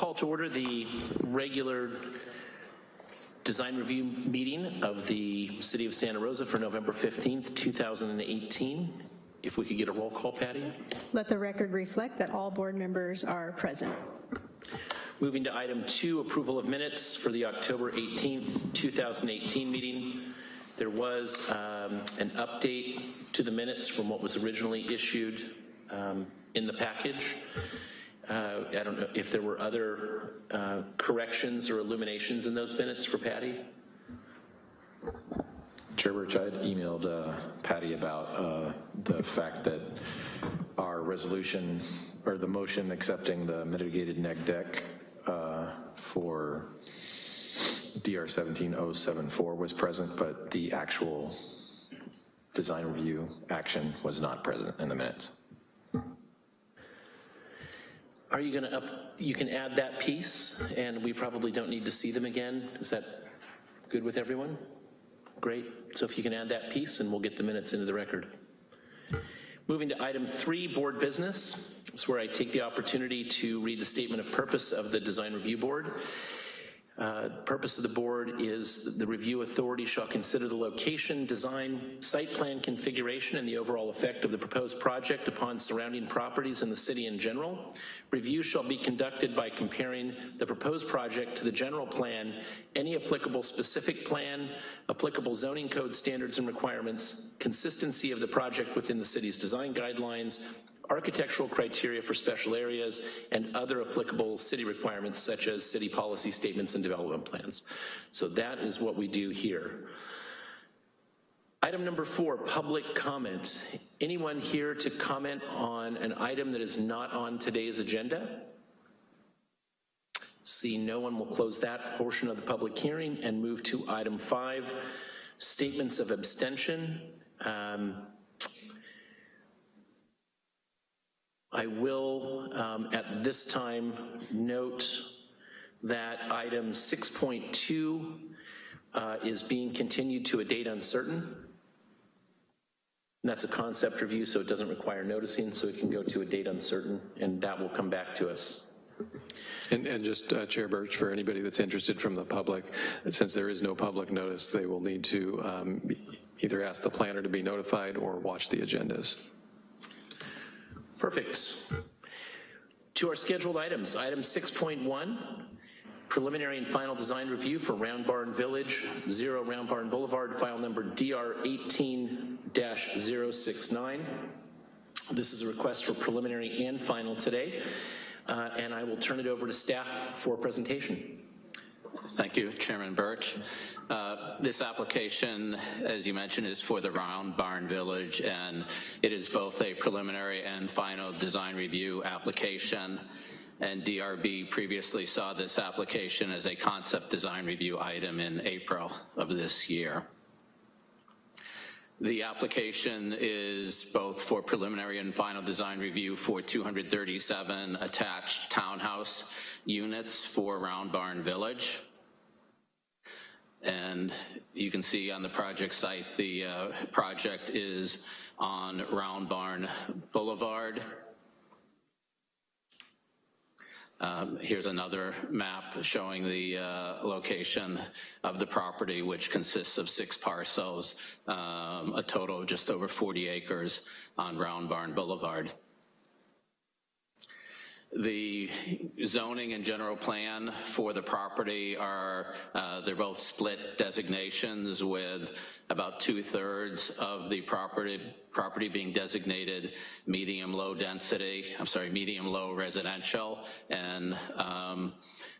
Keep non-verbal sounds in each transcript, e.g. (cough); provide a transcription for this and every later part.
call to order the regular design review meeting of the City of Santa Rosa for November 15th, 2018. If we could get a roll call, Patty? Let the record reflect that all board members are present. Moving to item two, approval of minutes for the October 18th, 2018 meeting. There was um, an update to the minutes from what was originally issued um, in the package. Uh, I don't know if there were other uh, corrections or illuminations in those minutes for Patty? Chair Birch, I had emailed uh, Patty about uh, the fact that our resolution, or the motion accepting the mitigated neg deck uh, for DR 17074 was present, but the actual design review action was not present in the minutes. Are you gonna up, you can add that piece, and we probably don't need to see them again? Is that good with everyone? Great, so if you can add that piece, and we'll get the minutes into the record. Moving to item three, board business. It's where I take the opportunity to read the statement of purpose of the Design Review Board. Uh, Purpose of the board is the review authority shall consider the location, design, site plan configuration, and the overall effect of the proposed project upon surrounding properties in the city in general. Review shall be conducted by comparing the proposed project to the general plan, any applicable specific plan, applicable zoning code standards and requirements, consistency of the project within the city's design guidelines, architectural criteria for special areas, and other applicable city requirements such as city policy statements and development plans. So that is what we do here. Item number four, public comment. Anyone here to comment on an item that is not on today's agenda? See no one will close that portion of the public hearing and move to item five, statements of abstention. Um, I will, um, at this time, note that item 6.2 uh, is being continued to a date uncertain. And that's a concept review, so it doesn't require noticing, so it can go to a date uncertain, and that will come back to us. And, and just, uh, Chair Birch, for anybody that's interested from the public, since there is no public notice, they will need to um, either ask the planner to be notified or watch the agendas. Perfect. To our scheduled items, item 6.1, preliminary and final design review for Round Barn Village, 0 Round Barn Boulevard, file number DR 18-069. This is a request for preliminary and final today, uh, and I will turn it over to staff for presentation. Thank you, Chairman Birch. Uh, this application, as you mentioned, is for the Round Barn Village, and it is both a preliminary and final design review application. And DRB previously saw this application as a concept design review item in April of this year. The application is both for preliminary and final design review for 237 attached townhouse units for Round Barn Village. And you can see on the project site, the uh, project is on Round Barn Boulevard. Um, here's another map showing the uh, location of the property, which consists of six parcels, um, a total of just over 40 acres on Round Barn Boulevard. The zoning and general plan for the property are, uh, they're both split designations with about two thirds of the property, property being designated medium low density, I'm sorry, medium low residential, and um,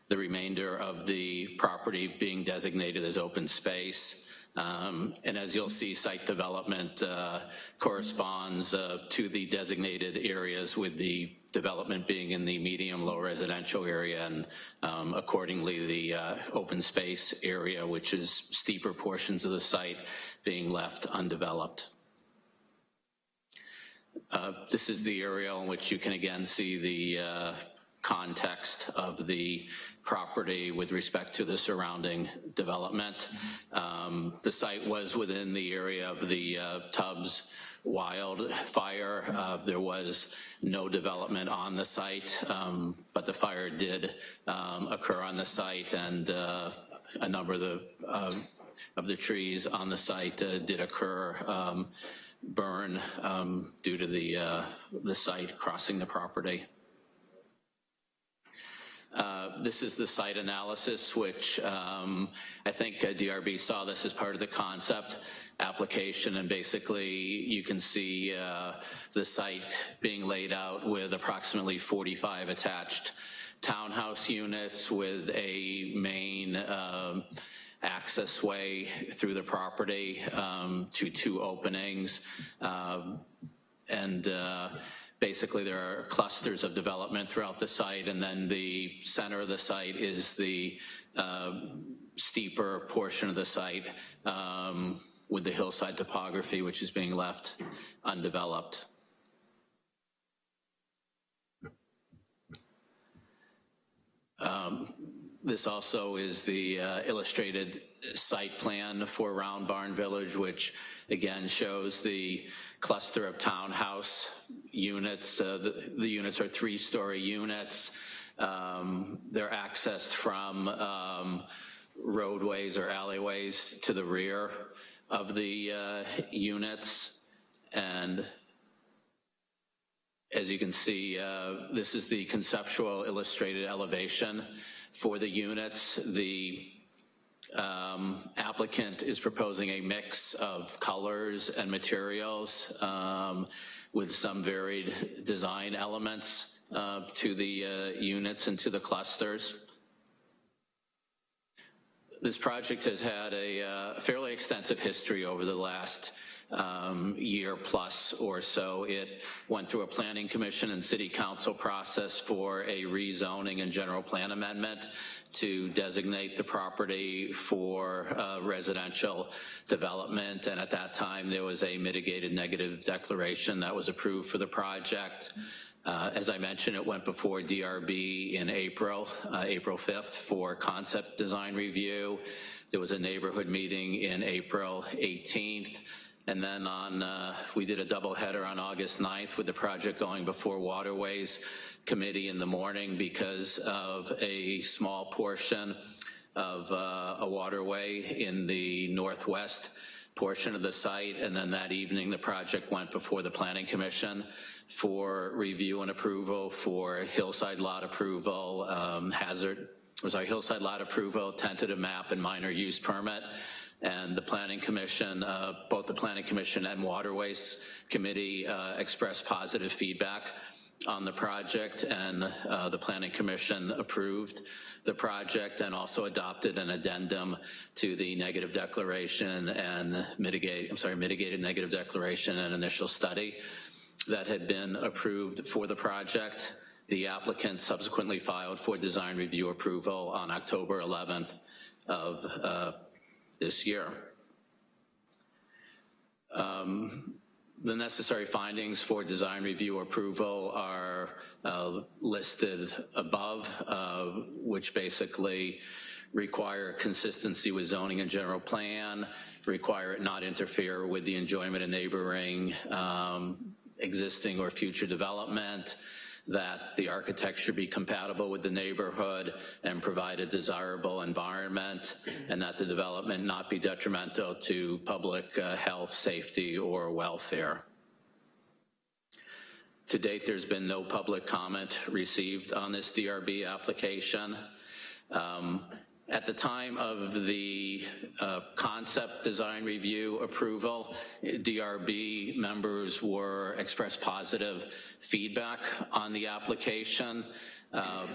the remainder of the property being designated as open space. Um, and as you'll see, site development uh, corresponds uh, to the designated areas with the development being in the medium-low residential area and um, accordingly the uh, open space area, which is steeper portions of the site being left undeveloped. Uh, this is the area in which you can again see the uh, context of the property with respect to the surrounding development. Um, the site was within the area of the uh, Tubbs wildfire. Uh, There was no development on the site, um, but the fire did um, occur on the site, and uh, a number of the, uh, of the trees on the site uh, did occur, um, burn um, due to the, uh, the site crossing the property. Uh, This is the site analysis, which um, I think uh, DRB saw this as part of the concept application, and basically you can see uh, the site being laid out with approximately 45 attached townhouse units with a main um, access way through the property um, to two openings. Um, and uh, basically there are clusters of development throughout the site, and then the center of the site is the uh, steeper portion of the site um, with the hillside topography, which is being left undeveloped. Um, This also is the uh, illustrated site plan for Round Barn Village, which again shows the cluster of townhouse units. Uh, The the units are three-story units. Um, They're accessed from um, roadways or alleyways to the rear of the uh, units. And as you can see, uh, this is the conceptual illustrated elevation for the units. The um, applicant is proposing a mix of colors and materials um, with some varied design elements uh, to the uh, units and to the clusters. This project has had a uh, fairly extensive history over the last um, year plus or so. It went through a planning commission and city council process for a rezoning and general plan amendment to designate the property for uh, residential development. And at that time, there was a mitigated negative declaration that was approved for the project. Uh, As I mentioned, it went before DRB in April, uh, April 5th, for concept design review. There was a neighborhood meeting in April 18th. And then on, uh, we did a double header on August 9th with the project going before Waterways Committee in the morning because of a small portion of uh, a waterway in the northwest portion of the site, and then that evening, the project went before the Planning Commission for review and approval for hillside lot approval, um, hazard, sorry, hillside lot approval, tentative map, and minor use permit. And the Planning Commission, uh, both the Planning Commission and Waterways Committee uh, expressed positive feedback on the project, and uh, the Planning Commission approved the project and also adopted an addendum to the negative declaration and mitigate, I'm sorry, mitigated negative declaration and initial study that had been approved for the project. The applicant subsequently filed for design review approval on October 11th of uh, this year. Um, the necessary findings for design review approval are uh, listed above, uh, which basically require consistency with zoning and general plan, require it not interfere with the enjoyment of neighboring um, existing or future development, that the architecture be compatible with the neighborhood and provide a desirable environment, and that the development not be detrimental to public uh, health, safety, or welfare. To date, there's been no public comment received on this DRB application. Um, At the time of the uh, concept design review approval, DRB members were expressed positive feedback on the application. Um,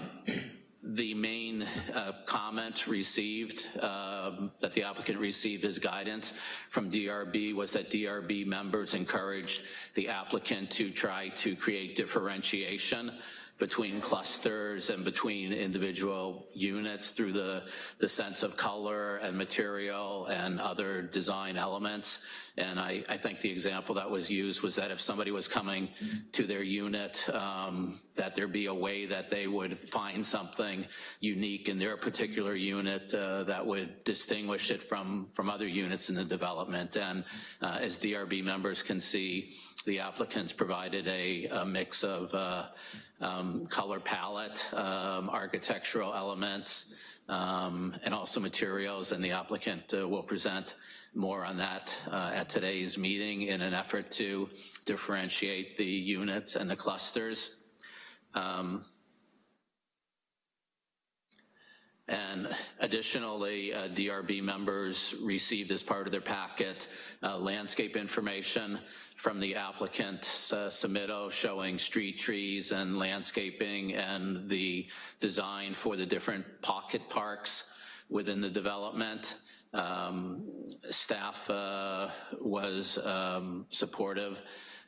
The main uh, comment received, um, that the applicant received as guidance from DRB was that DRB members encouraged the applicant to try to create differentiation between clusters and between individual units through the, the sense of color and material and other design elements. And I, I think the example that was used was that if somebody was coming to their unit, um, that there be a way that they would find something unique in their particular unit uh, that would distinguish it from, from other units in the development. And uh, as DRB members can see, the applicants provided a, a mix of uh, um, color palette, um, architectural elements, um, and also materials, and the applicant uh, will present more on that uh, at today's meeting in an effort to differentiate the units and the clusters. Um, And additionally, uh, DRB members received as part of their packet uh, landscape information from the applicant's uh, showing street trees and landscaping and the design for the different pocket parks within the development. Um, staff uh, was um, supportive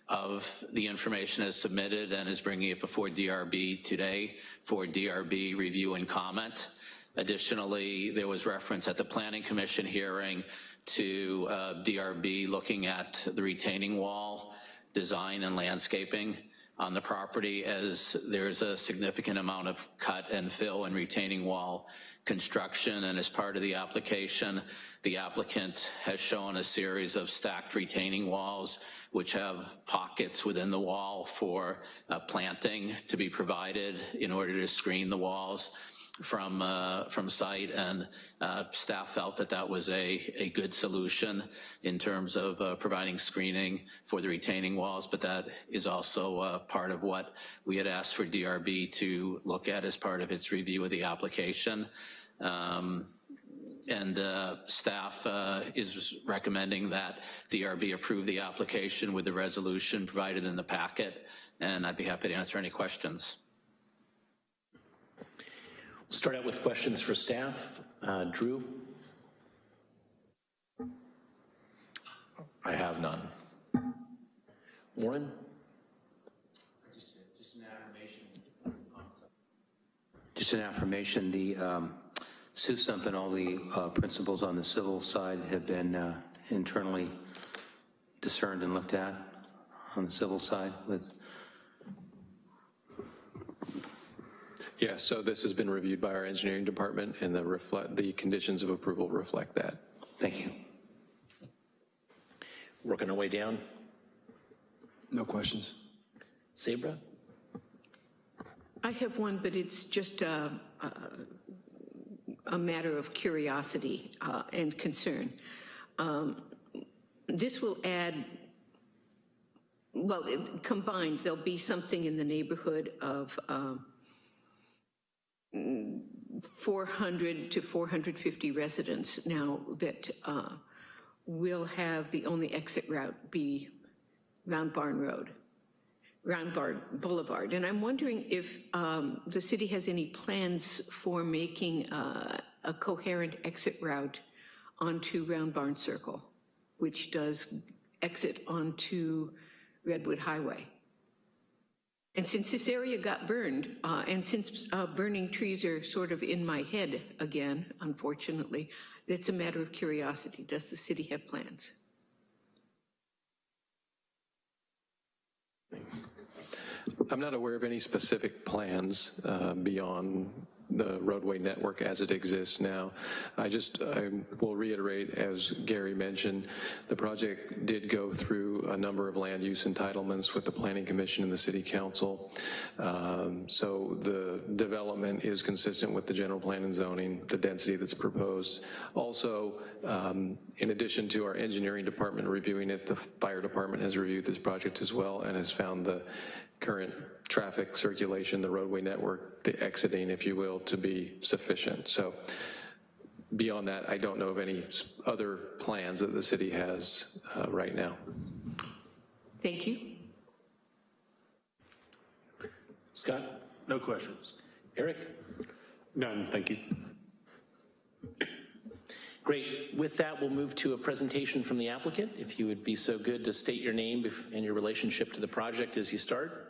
of the information as submitted and is bringing it before DRB today for DRB review and comment. Additionally, there was reference at the Planning Commission hearing to uh, DRB looking at the retaining wall design and landscaping on the property as there's a significant amount of cut and fill and retaining wall construction and as part of the application, the applicant has shown a series of stacked retaining walls which have pockets within the wall for uh, planting to be provided in order to screen the walls from uh, from site, and uh, staff felt that that was a, a good solution in terms of uh, providing screening for the retaining walls, but that is also uh, part of what we had asked for DRB to look at as part of its review of the application. Um, and uh, staff uh, is recommending that DRB approve the application with the resolution provided in the packet, and I'd be happy to answer any questions. We'll start out with questions for staff. Uh, Drew? I have none. Warren? Just just an affirmation. Just an affirmation, the um, SUSUMP and all the uh, principles on the civil side have been uh, internally discerned and looked at on the civil side with, Yeah, so this has been reviewed by our engineering department, and the reflect, the conditions of approval reflect that. thank you. Working our way down. No questions. Sabra? I have one, but it's just a, a, a matter of curiosity uh, and concern. Um, this will add, well, it- combined, there'll be something in the neighborhood of um, 400 to 450 residents now that uh, will have the only exit route be Round Barn Road. Round Barn Boulevard. And I'm wondering if um, the city has any plans for making uh, a coherent exit route onto Round Barn Circle, which does exit onto Redwood Highway. And since this area got burned, uh, and since uh, burning trees are sort of in my head again, unfortunately, it's a matter of curiosity. Does the city have plans? I'm not aware of any specific plans uh, beyond the roadway network as it exists now. I just, I will reiterate, as Gary mentioned, the project did go through a number of land use entitlements with the Planning Commission and the City Council. Um, So the development is consistent with the general plan and zoning, the density that's proposed. Also, um, in addition to our engineering department reviewing it, the fire department has reviewed this project as well and has found the current traffic circulation, the roadway network, the exiting, if you will, to be sufficient. So beyond that, I don't know of any other plans that the city has uh, right now. Thank you. Scott? No questions. Eric? None, thank you. Great. With that, we'll move to a presentation from the applicant. If you would be so good to state your name and your relationship to the project as you start.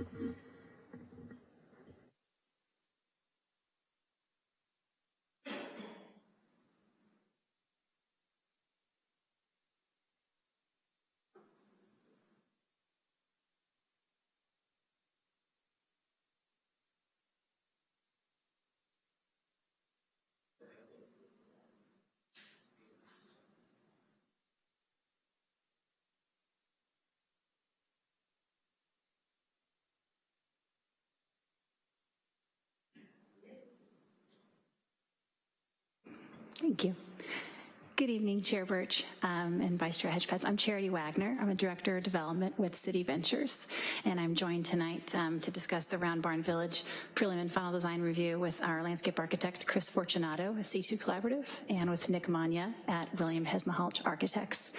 Mm-hmm. Thank you. Good evening, Chair Birch um, and Vice Chair Hedgepeth. I'm Charity Wagner. I'm a Director of Development with City Ventures, and I'm joined tonight um, to discuss the Round Barn Village prelim and final design review with our landscape architect, Chris Fortunato, at C2 Collaborative, and with Nick Manya at William Hezmalhalch Architects.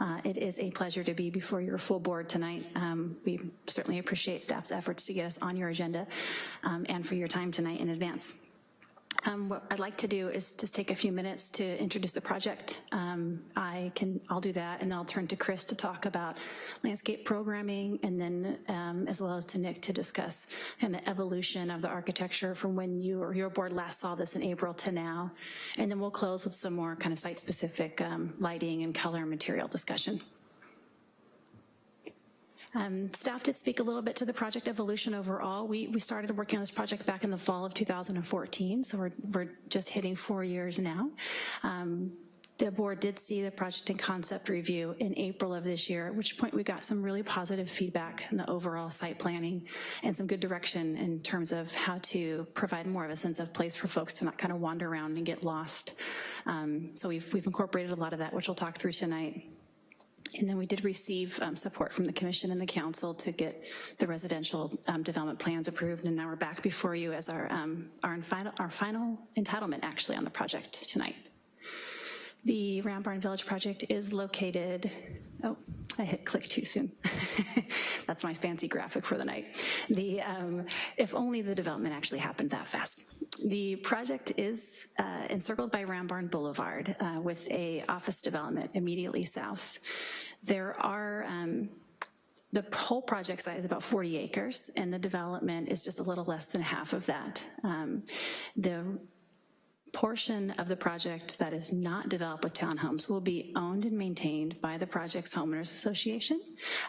Uh, it is a pleasure to be before your full board tonight. Um, we certainly appreciate staff's efforts to get us on your agenda um, and for your time tonight in advance. Um, what I'd like to do is just take a few minutes to introduce the project. Um, I can, I'll do that, and then I'll turn to Chris to talk about landscape programming, and then um, as well as to Nick to discuss of evolution of the architecture from when you or your board last saw this in April to now. And then we'll close with some more kind of site-specific um, lighting and color and material discussion. Um, staff did speak a little bit to the project evolution overall. We, we started working on this project back in the fall of 2014, so we're, we're just hitting four years now. Um, the board did see the project and concept review in April of this year, at which point we got some really positive feedback in the overall site planning and some good direction in terms of how to provide more of a sense of place for folks to not kind of wander around and get lost. Um, so we've, we've incorporated a lot of that, which we'll talk through tonight. And then we did receive um, support from the commission and the council to get the residential um, development plans approved, and now we're back before you as our, um, our, final, our final entitlement actually on the project tonight. The Round Barn Village project is located, oh, I hit click too soon. (laughs) That's my fancy graphic for the night. The, um, if only the development actually happened that fast. The project is uh, encircled by Round Barn Boulevard uh, with a office development immediately south. There are um, the whole project site is about 40 acres and the development is just a little less than half of that. Um, the portion of the project that is not developed with townhomes will be owned and maintained by the project's homeowners association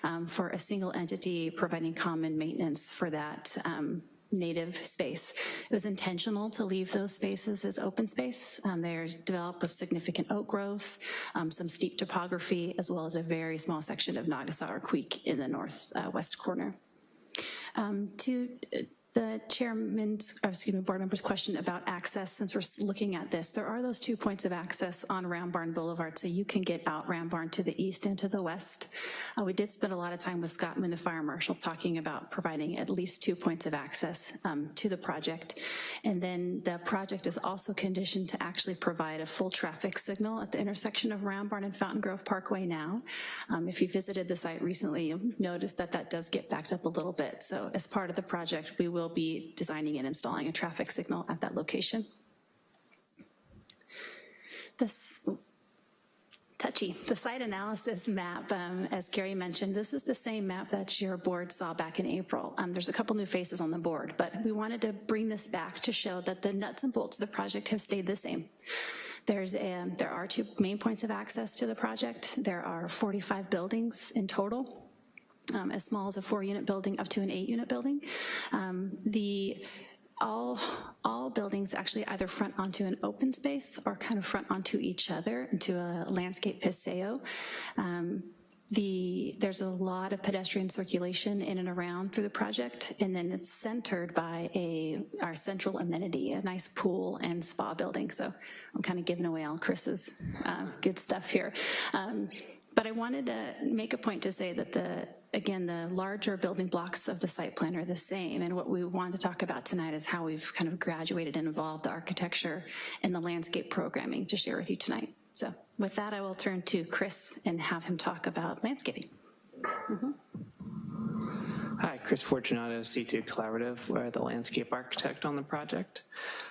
um, for a single entity providing common maintenance for that um, native space. It was intentional to leave those spaces as open space. Um, they're developed with significant oak groves, um, some steep topography, as well as a very small section of Nagasauer Creek in the northwest uh, corner. Um, to the chairman's, excuse me, board member's question about access, since we're looking at this, there are those two points of access on Round Barn Boulevard, so you can get out Round Barn to the east and to the west. Uh, we did spend a lot of time with Scott the fire marshal, talking about providing at least two points of access um, to the project. And then the project is also conditioned to actually provide a full traffic signal at the intersection of Round Barn and Fountaingrove Parkway now. Um, if you visited the site recently, you'll notice that that does get backed up a little bit. So as part of the project, we will will be designing and installing a traffic signal at that location. This touchy. The site analysis map, um, as Gary mentioned, this is the same map that your board saw back in April. Um, there's a couple new faces on the board, but we wanted to bring this back to show that the nuts and bolts of the project have stayed the same. There's a, there are two main points of access to the project. There are 45 buildings in total um, as small as a four unit building up to an eight unit building. Um, the all, all buildings actually either front onto an open space or kind of front onto each other into a landscape paseo. Um, the, there's a lot of pedestrian circulation in and around through the project, and then it's centered by a our central amenity, a nice pool and spa building. So I'm kind of giving away all Chris's uh, good stuff here. Um, but I wanted to make a point to say that the, again, the larger building blocks of the site plan are the same. And what we want to talk about tonight is how we've kind of graduated and evolved the architecture and the landscape programming to share with you tonight. So with that, I will turn to Chris and have him talk about landscaping. Mm -hmm. Hi, Chris Fortunato, C2 Collaborative. We're the landscape architect on the project.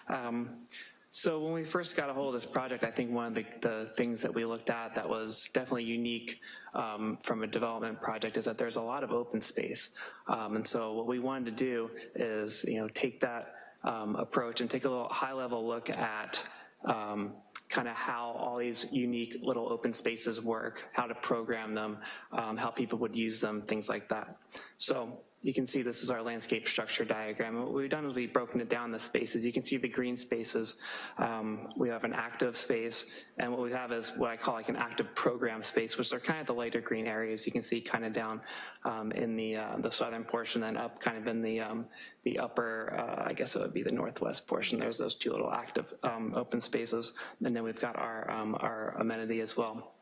Um, So when we first got a hold of this project, I think one of the, the things that we looked at that was definitely unique um, from a development project is that there's a lot of open space. Um, and so what we wanted to do is, you know, take that um, approach and take a little high level look at um, kind of how all these unique little open spaces work, how to program them, um, how people would use them, things like that. So you can see this is our landscape structure diagram. What we've done is we've broken it down the spaces. You can see the green spaces. Um, we have an active space, and what we have is what I call like an active program space, which are kind of the lighter green areas. You can see kind of down um, in the uh, the southern portion, then up kind of in the um, the upper, uh, I guess it would be the northwest portion. There's those two little active um, open spaces, and then we've got our um, our amenity as well.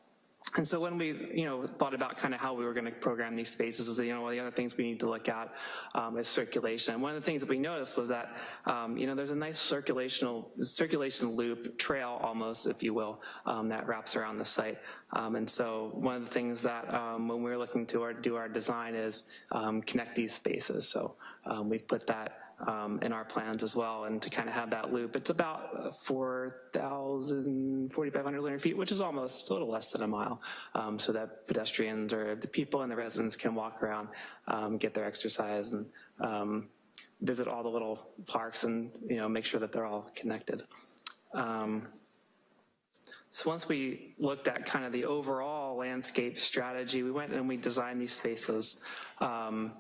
And so when we, you know, thought about kind of how we were going to program these spaces, is you know, one of the other things we need to look at um, is circulation. And one of the things that we noticed was that, um, you know, there's a nice circulational circulation loop trail, almost, if you will, um, that wraps around the site. Um, and so one of the things that um, when we were looking to our, do our design is um, connect these spaces. So we've put that um, in our plans as well, and to kind of have that loop. It's about 4,000, 4,500 linear feet, which is almost a little less than a mile, um, so that pedestrians or the people and the residents can walk around, um, get their exercise, and um, visit all the little parks and you know make sure that they're all connected. Um, so once we looked at kind of the overall landscape strategy, we went and we designed these spaces. Um,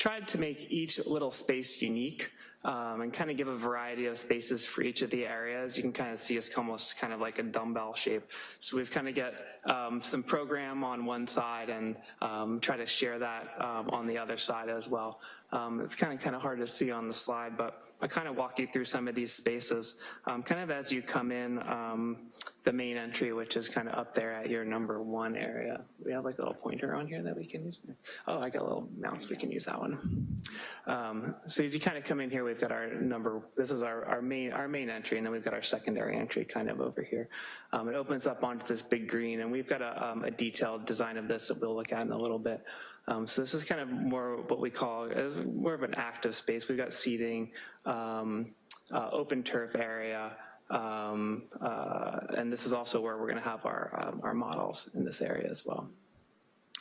tried to make each little space unique um, and kind of give a variety of spaces for each of the areas. You can kind of see us almost kind of like a dumbbell shape. So we've kind of get um, some program on one side and um, try to share that um, on the other side as well. Um, it's kind of kind of hard to see on the slide, but I kind of walk you through some of these spaces. Um, kind of as you come in, um, the main entry, which is kind of up there at your number one area. We have like a little pointer on here that we can use. Oh, I got a little mouse, we can use that one. Um, so as you kind of come in here, we've got our number, this is our, our main our main entry, and then we've got our secondary entry kind of over here. Um, it opens up onto this big green, and we've got a, um, a detailed design of this that we'll look at in a little bit. Um, so this is kind of more what we call as more of an active space. We've got seating, um, uh, open turf area, um, uh, and this is also where we're going to have our um, our models in this area as well.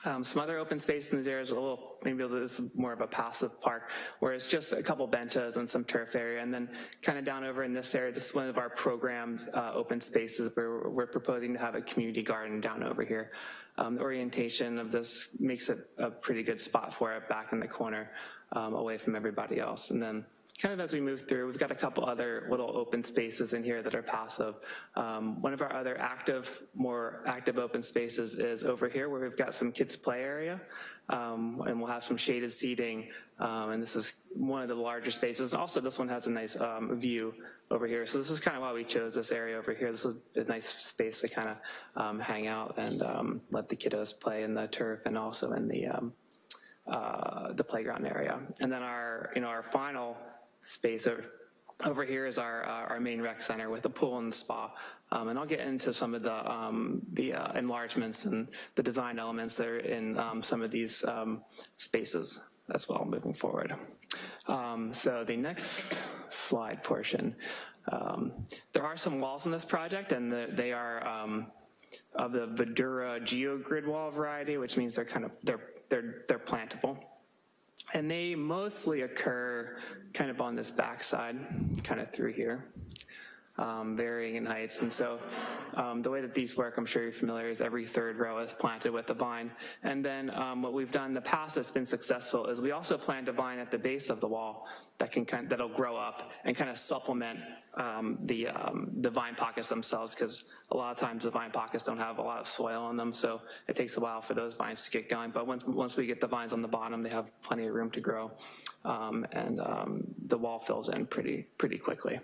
Um, some other open space in these areas, a little, maybe this is more of a passive park, where it's just a couple benches and some turf area. And then kind of down over in this area, this is one of our programmed uh, open spaces where we're proposing to have a community garden down over here. Um, the orientation of this makes it a pretty good spot for it back in the corner um, away from everybody else. And then kind of as we move through, we've got a couple other little open spaces in here that are passive. Um, one of our other active, more active open spaces is over here where we've got some kids play area um, and we'll have some shaded seating um, and this is one of the larger spaces. Also this one has a nice um, view over here. So this is kind of why we chose this area over here. This is a nice space to kind of um, hang out and um, let the kiddos play in the turf and also in the uh, the playground area. And then our, you know, our final space over, over here is our, uh, our main rec center with a pool and spa. Um, and I'll get into some of the, um, the uh, enlargements and the design elements that are in um, some of these um, spaces as well moving forward. Um, so the next slide portion, um, there are some walls in this project and the, they are of the Verdura GeoGrid wall variety, which means they're kind of, they're, they're, they're plantable. And they mostly occur kind of on this backside, kind of through here, um, varying in heights. And so um, the way that these work, I'm sure you're familiar, is every third row is planted with a vine. And then um, what we've done in the past that's been successful is we also plant a vine at the base of the wall that can kind of, that'll grow up and kind of supplement um, the um, the vine pockets themselves because a lot of times the vine pockets don't have a lot of soil on them, so it takes a while for those vines to get going. But once once we get the vines on the bottom, they have plenty of room to grow, um, and the wall fills in pretty pretty quickly.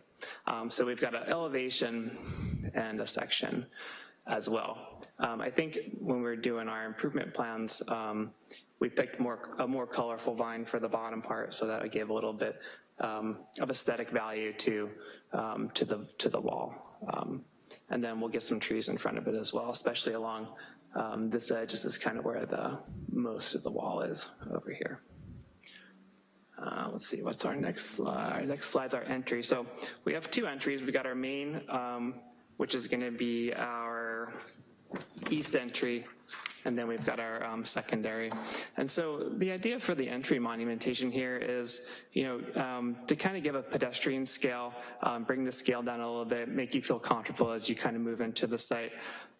Um, so we've got an elevation and a section as well. Um, I think when we are doing our improvement plans, we picked more a more colorful vine for the bottom part, so that it gave a little bit um, of aesthetic value to um, to the to the wall. Um, and then we'll get some trees in front of it as well, especially along um, this edge. This is kind of where the most of the wall is over here. Uh, let's see, what's our next slide? Our next slide's our entry. So we have two entries. We've got our main, um, which is gonna be our east entry, and then we've got our um, secondary. And so the idea for the entry monumentation here is, you know, um, to kind of give a pedestrian scale, um, bring the scale down a little bit, make you feel comfortable as you kind of move into the site.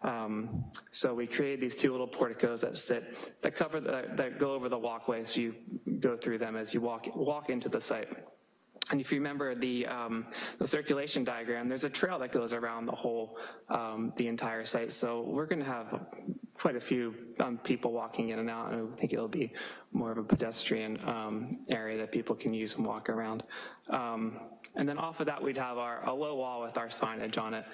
Um, so we created these two little porticos that sit, that cover, the, that go over the walkway, so you go through them as you walk, walk into the site. And if you remember the, um, the circulation diagram, there's a trail that goes around the whole, um, the entire site. So we're gonna have quite a few um, people walking in and out, and I think it'll be more of a pedestrian um, area that people can use and walk around. Um, and then off of that, we'd have our, a low wall with our signage on it.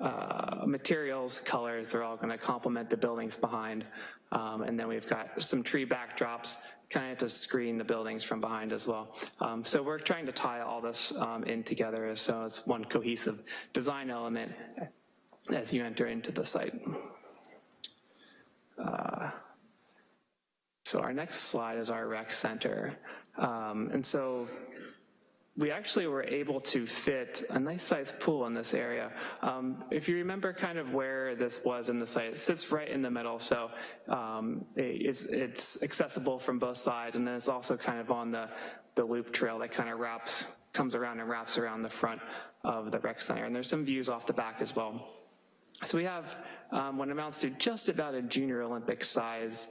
Uh, materials, colors, they're all gonna complement the buildings behind. Um, and then we've got some tree backdrops kind of to screen the buildings from behind as well. Um, so we're trying to tie all this um, in together so it's one cohesive design element as you enter into the site. Uh, so our next slide is our rec center. Um, and so we actually were able to fit a nice sized pool in this area. Um, if you remember kind of where this was in the site, it sits right in the middle, so um, it's, it's accessible from both sides, and then it's also kind of on the, the loop trail that kind of wraps, comes around and wraps around the front of the rec center, and there's some views off the back as well. So we have um, what amounts to just about a junior Olympic size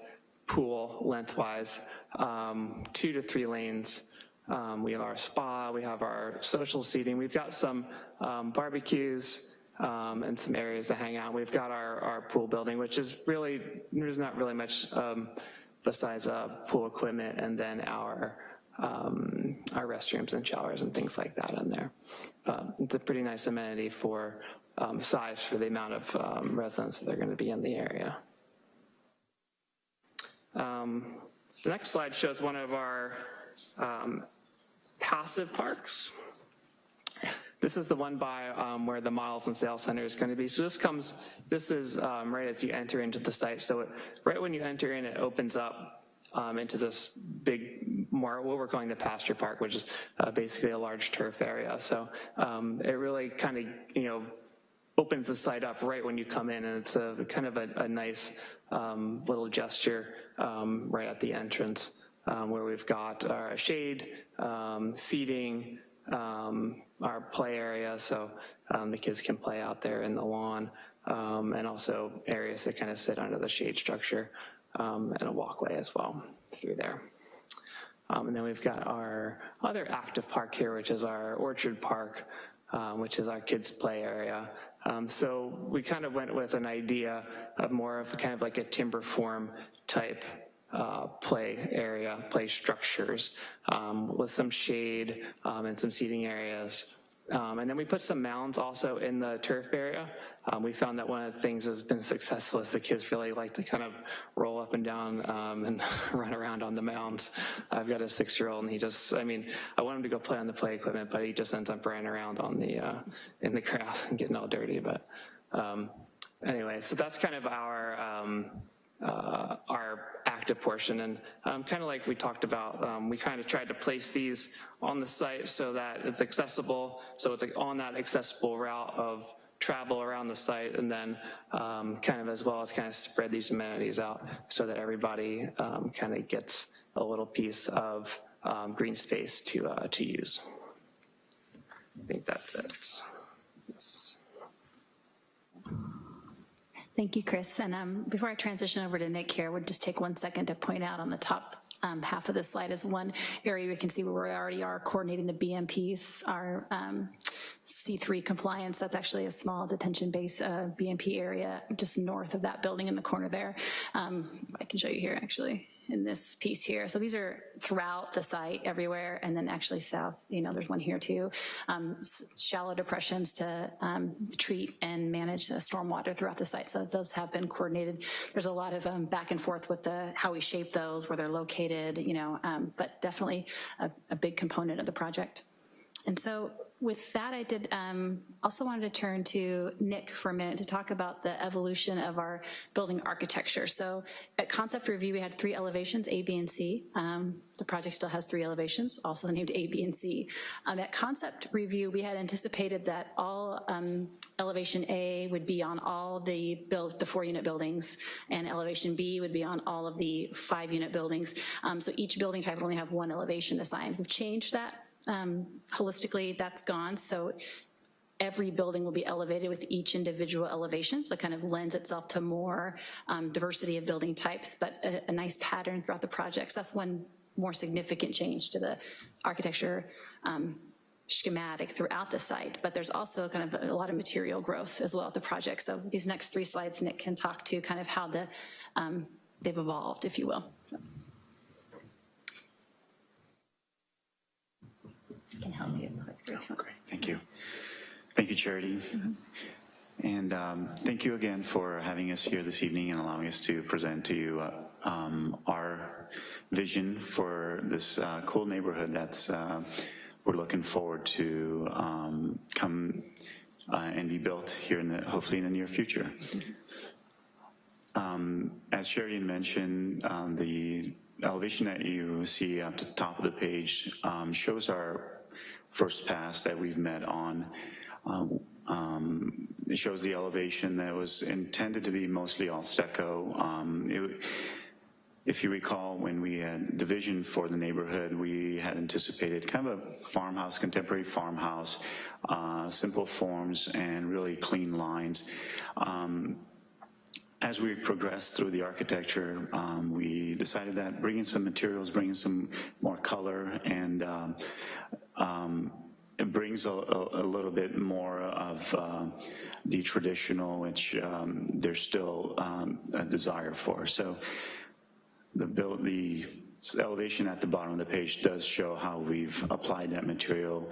pool lengthwise, um, two to three lanes, um, we have our spa, we have our social seating, we've got some um, barbecues um, and some areas to hang out. We've got our, our pool building, which is really, there's not really much um, besides uh, pool equipment and then our um, our restrooms and showers and things like that in there. Uh, it's a pretty nice amenity for um, size for the amount of residents that are gonna be in the area. the next slide shows one of our um, passive parks. This is the one by um, where the models and sales center is going to be. So this comes, this is um, right as you enter into the site. So it, right when you enter in, it opens up um, into this big, more what we're calling the pasture park, which is uh, basically a large turf area. So um, it really kind of, you know, opens the site up right when you come in, and it's a kind of a, a nice um, little gesture um, right at the entrance where we've got our shade, um, seating, um, our play area, so um, the kids can play out there in the lawn, um, and also areas that kind of sit under the shade structure, and a walkway as well through there. and then we've got our other active park here, which is our Orchard Park, um, which is our kids play area. Um, so we kind of went with an idea of more of kind of like a timber form type uh, play area, play structures um, with some shade um, and some seating areas. Um, and then we put some mounds also in the turf area. Um, we found that one of the things that's been successful is the kids really like to kind of roll up and down um, and (laughs) run around on the mounds. I've got a six-year-old and he just, I mean, I want him to go play on the play equipment, but he just ends up running around on the, uh, in the grass and getting all dirty. But um, anyway, so that's kind of our, uh, our active portion. And um, kind of like we talked about, um, we kind of tried to place these on the site so that it's accessible, so it's like on that accessible route of travel around the site and then um, kind of as well as kind of spread these amenities out so that everybody um, kind of gets a little piece of um, green space to, uh, to use. I think that's it. Yes. Thank you, Chris. And um, before I transition over to Nick here, I would just take one second to point out on the top um, half of the slide is one area we can see where we already are coordinating the BMPs, our um, C3 compliance. That's actually a small detention base uh, BMP area just north of that building in the corner there. Um, I can show you here actually in this piece here. So these are throughout the site everywhere and then actually south, you know, there's one here too. Um, shallow depressions to um, treat and manage the stormwater throughout the site. So those have been coordinated. There's a lot of um, back and forth with the how we shape those, where they're located, you know, um, but definitely a, a big component of the project. And so with that, I did um, also wanted to turn to Nick for a minute to talk about the evolution of our building architecture. So at concept review, we had three elevations, A, B, and C. Um, the project still has three elevations, also named A, B, and C. Um, at concept review, we had anticipated that all um, elevation A would be on all the build, the four unit buildings, and elevation B would be on all of the five unit buildings. Um, so each building type would only have one elevation assigned. We've changed that um, holistically, that's gone. So every building will be elevated with each individual elevation, so it kind of lends itself to more um, diversity of building types, but a, a nice pattern throughout the projects. So that's one more significant change to the architecture um, schematic throughout the site, but there's also kind of a lot of material growth as well at the project. So these next three slides, Nick can talk to kind of how the um, they've evolved, if you will. So. Can help you. Great, thank you. Thank you, Charity. And um, thank you again for having us here this evening and allowing us to present to you uh, um, our vision for this uh, cool neighborhood that's uh, we're looking forward to um, come uh, and be built here in the, hopefully in the near future. Um, as Sheridan mentioned, um, the elevation that you see at the top of the page um, shows our first pass that we've met on. Um, um, it shows the elevation that was intended to be mostly all stucco. Um, it, if you recall, when we had the vision for the neighborhood, we had anticipated kind of a farmhouse, contemporary farmhouse, uh, simple forms and really clean lines. Um, as we progressed through the architecture, um, we decided that bringing some materials, bringing some more color, and um, um, it brings a, a, little bit more of uh, the traditional, which um, there's still um, a desire for. So the build, the elevation at the bottom of the page does show how we've applied that material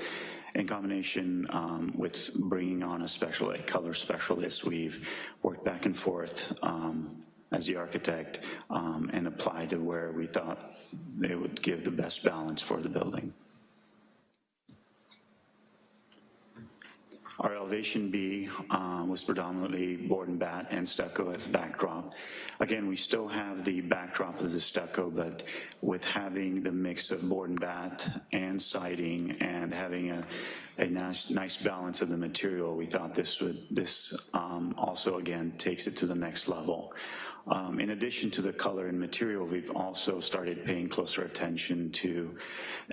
in combination um, with bringing on a special, a color specialist, we've worked back and forth um, as the architect um, and applied to where we thought they would give the best balance for the building. Our elevation B uh, was predominantly board and bat and stucco as backdrop. Again, we still have the backdrop of the stucco, but with having the mix of board and bat and siding and having a, a nice, nice balance of the material, we thought this would, this um, also again takes it to the next level. Um, in addition to the color and material, we've also started paying closer attention to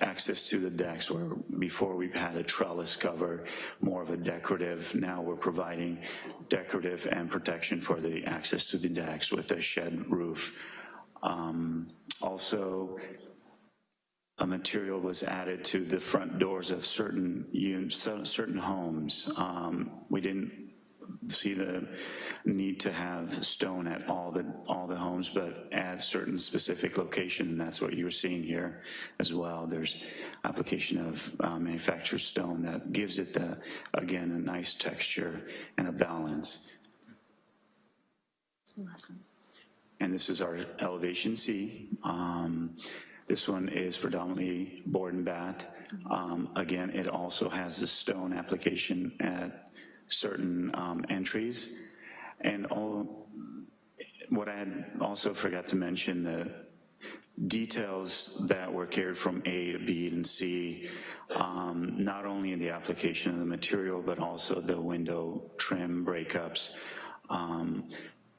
access to the decks where before we've had a trellis cover, more of a decorative. Now we're providing decorative and protection for the access to the decks with a shed roof. Um, also, a material was added to the front doors of certain certain homes. Um, we didn't see the need to have stone at all the all the homes, but at certain specific location. And that's what you're seeing here as well. There's application of uh, manufactured stone that gives it the again a nice texture and a balance. Last one. And this is our elevation C. Um, this one is predominantly board and bat. Um, again, it also has the stone application at certain um, entries. And all, what I had also forgot to mention, the details that were carried from A to B and C, um, not only in the application of the material, but also the window trim breakups, um,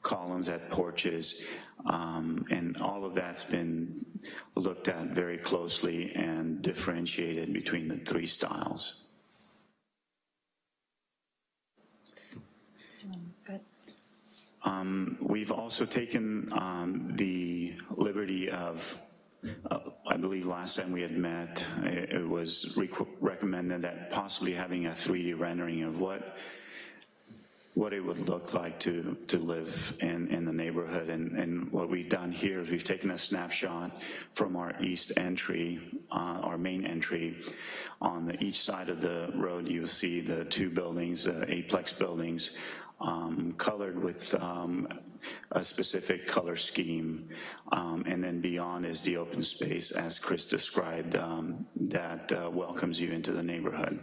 columns at porches, um, and all of that's been looked at very closely and differentiated between the three styles. Um, we've also taken um, the liberty of, uh, I believe last time we had met, it, it was recommended that possibly having a 3D rendering of what what it would look like to to live in in the neighborhood. And and what we've done here is we've taken a snapshot from our east entry uh, our main entry. On the each side of the road you'll see the two buildings uh, eightplex buildings um, colored with um, a specific color scheme. Um, and then beyond is the open space, as Chris described, um, that uh, welcomes you into the neighborhood.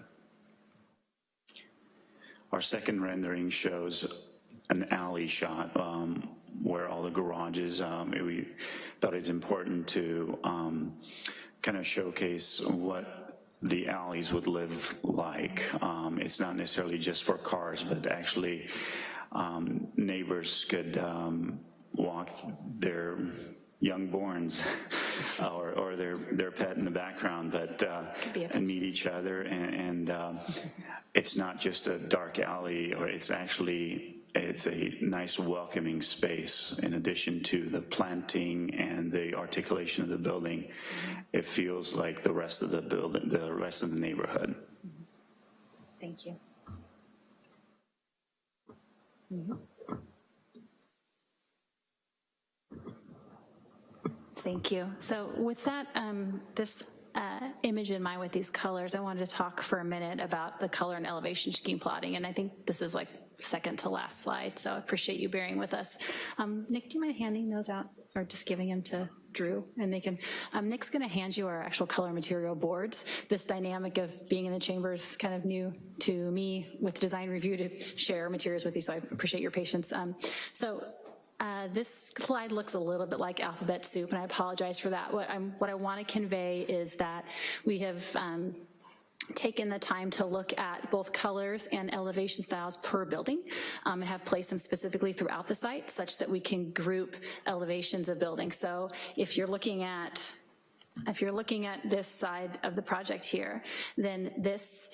our second rendering shows an alley shot um, where all the garages, um, we thought it's important to kind of showcase what the alleys would live like. Um, It's not necessarily just for cars, but actually um, neighbors could um, walk their youngborns (laughs) or, or their, their pet in the background, but, uh, and meet each other. And, and um, it's not just a dark alley, or it's actually, it's a nice welcoming space in addition to the planting and the articulation of the building. It feels like the rest of the building, the rest of the neighborhood. Thank you. Thank you. So with that, um, this uh, image in mind with these colors, I wanted to talk for a minute about the color and elevation scheme plotting, and I think this is like second to last slide, so I appreciate you bearing with us. Um, Nick, do you mind handing those out, or just giving them to Drew, and they can, um, Nick's gonna hand you our actual color material boards. This dynamic of being in the chamber is kind of new to me with design review to share materials with you, so I appreciate your patience. Um, so uh, this slide looks a little bit like alphabet soup, and I apologize for that. What, I'm, what I want to convey is that we have um, taken the time to look at both colors and elevation styles per building um, and have placed them specifically throughout the site such that we can group elevations of buildings. So if you're looking at if you're looking at this side of the project here, then this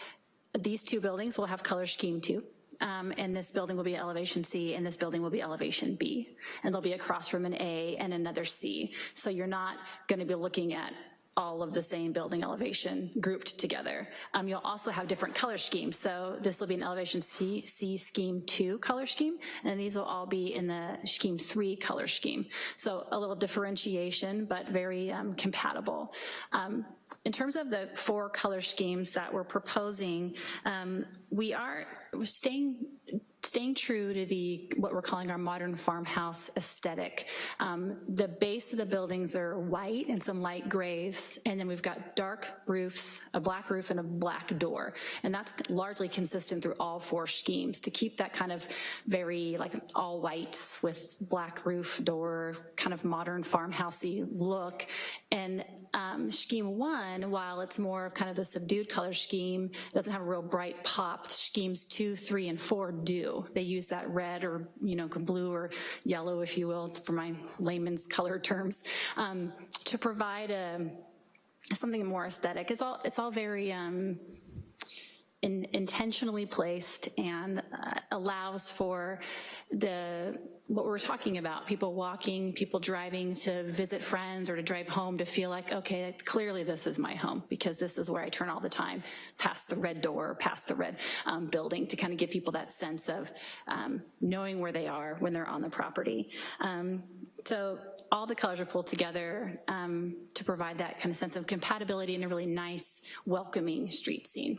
these two buildings will have color scheme two. Um, and this building will be elevation C, and this building will be elevation B. And there'll be a cross from an A and another C. So you're not gonna be looking at all of the same building elevation grouped together. Um, you'll also have different color schemes. So this will be an elevation C, C scheme two color scheme, and these will all be in the scheme three color scheme. So a little differentiation, but very um, compatible. Um, in terms of the four color schemes that we're proposing, um, we are staying staying true to the what we're calling our modern farmhouse aesthetic. Um, the base of the buildings are white and some light grays, and then we've got dark roofs, a black roof and a black door. And that's largely consistent through all four schemes to keep that kind of very like all whites with black roof door, kind of modern farmhousey look. And um, scheme one, while it's more of kind of the subdued color scheme, doesn't have a real bright pop, schemes two, three, and four do. They use that red or, you know, blue or yellow, if you will, for my layman's color terms, um, to provide a, something more aesthetic. It's all, it's all very, um, in, intentionally placed and uh, allows for the what we're talking about, people walking, people driving to visit friends or to drive home to feel like, okay, clearly this is my home because this is where I turn all the time, past the red door, past the red um, building to kind of give people that sense of um, knowing where they are when they're on the property. Um, so all the colors are pulled together um, to provide that kind of sense of compatibility and a really nice, welcoming street scene.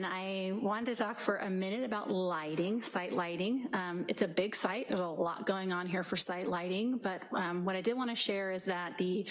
And I wanted to talk for a minute about lighting, site lighting. Um, it's a big site, there's a lot going on here for site lighting, but um, what I did wanna share is that the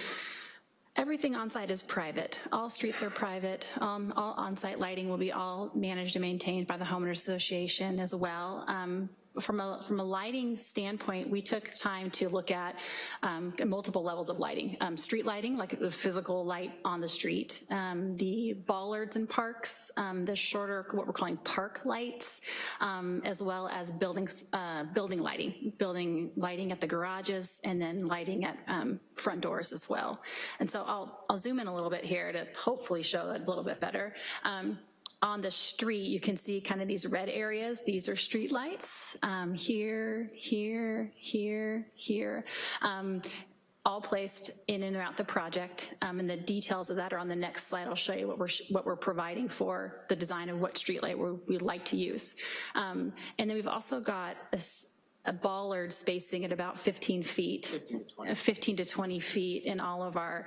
Everything on site is private. All streets are private. Um, all on-site lighting will be all managed and maintained by the homeowner association as well. Um, from a, from a lighting standpoint, we took time to look at um, multiple levels of lighting. Um, street lighting, like the physical light on the street, um, the bollards in parks, um, the shorter, what we're calling park lights, um, as well as buildings, uh, building lighting, building lighting at the garages, and then lighting at um, front doors as well. And so I'll, I'll zoom in a little bit here to hopefully show it a little bit better on the street, you can see kind of these red areas. These are street lights um, here, here, here, here. Um, all placed in and around the project, um, and the details of that are on the next slide. I'll show you what we're what we're providing for the design of what streetlight we'd like to use. Um, and then we've also got a bollard spacing at about 15 feet, 15 to, 20. 15 to 20 feet in all of our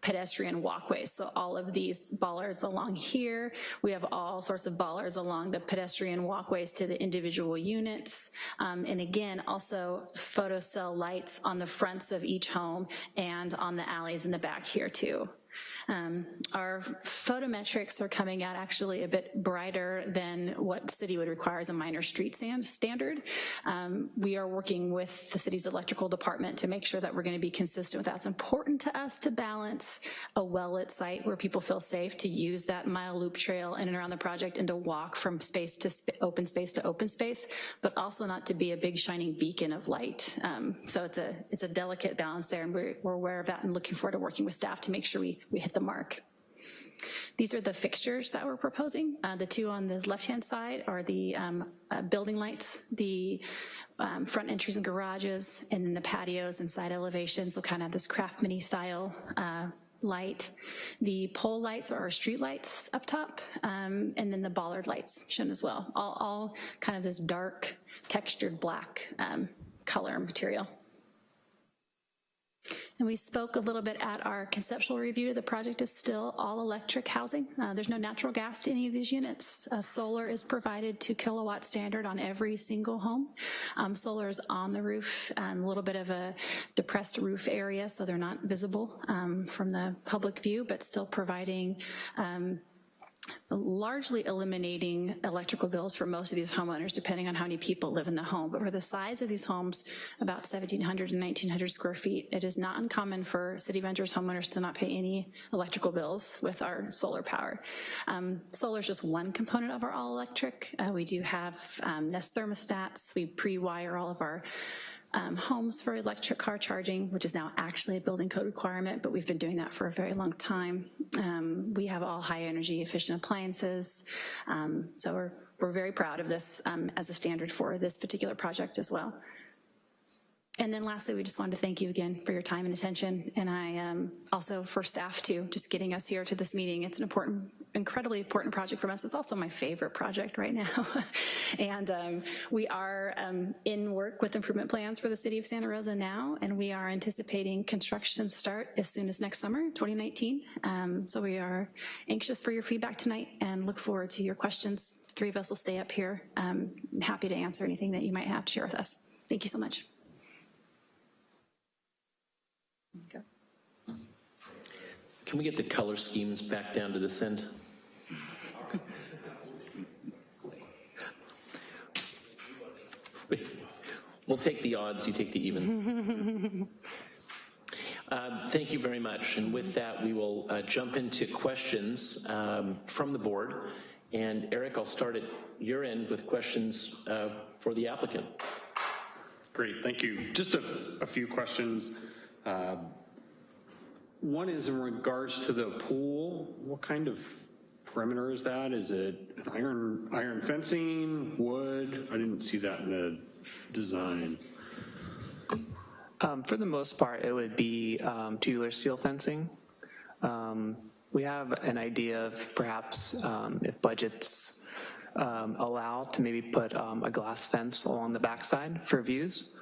pedestrian walkways. So all of these bollards along here, we have all sorts of bollards along the pedestrian walkways to the individual units. Um, and again, also photocell lights on the fronts of each home and on the alleys in the back here too. Um, Our photometrics are coming out actually a bit brighter than what city would require as a minor street standard. Um, We are working with the city's electrical department to make sure that we're gonna be consistent with that. It's important to us to balance a well-lit site where people feel safe to use that mile loop trail in and around the project and to walk from space to sp- open space to open space, but also not to be a big shining beacon of light. Um, So it's a, it's a delicate balance there, and we're, we're aware of that and looking forward to working with staff to make sure we, we hit the mark. These are the fixtures that we're proposing. Uh, The two on the left-hand side are the um, uh, building lights, the um, front entries and garages, and then the patios and side elevations will kind of this craft mini style uh, light. The pole lights are street lights up top, um, and then the bollard lights shown as well. All, all kind of this dark textured black um, color material. And we spoke a little bit at our conceptual review. The project is still all-electric housing. Uh, There's no natural gas to any of these units. Uh, Solar is provided to kilowatt standard on every single home. Um, Solar is on the roof, and a little bit of a depressed roof area, so they're not visible um, from the public view, but still providing um, largely eliminating electrical bills for most of these homeowners, depending on how many people live in the home. But for the size of these homes, about 1,700 and 1,900 square feet, it is not uncommon for City Ventures homeowners to not pay any electrical bills with our solar power. Um, solar is just one component of our all-electric. Uh, we do have um, Nest thermostats. We pre-wire all of our um, homes for electric car charging, which is now actually a building code requirement, but we've been doing that for a very long time. Um, we have all high energy efficient appliances, um, so we're, we're very proud of this um, as a standard for this particular project as well. And then lastly, we just wanted to thank you again for your time and attention, and I um, also for staff too, just getting us here to this meeting. It's an important, incredibly important project from us. It's also my favorite project right now. (laughs) and um, we are um, in work with improvement plans for the city of Santa Rosa now, and we are anticipating construction start as soon as next summer, 2019. Um, so we are anxious for your feedback tonight and look forward to your questions. Three of us will stay up here. Um, happy to answer anything that you might have to share with us. Thank you so much. Can we get the color schemes back down to this end? We'll take the odds, you take the evens. Um, (laughs) Thank you very much, and with that, we will uh, jump into questions um, from the board. And Eric, I'll start at your end with questions uh, for the applicant. Great, thank you. Just a, a few questions. Uh, One is in regards to the pool. What kind of perimeter is that? Is it iron, iron fencing, wood? I didn't see that in the design. Um, For the most part, it would be um, tubular steel fencing. Um, We have an idea of perhaps um, if budgets um, allow to maybe put um, a glass fence along the backside for views.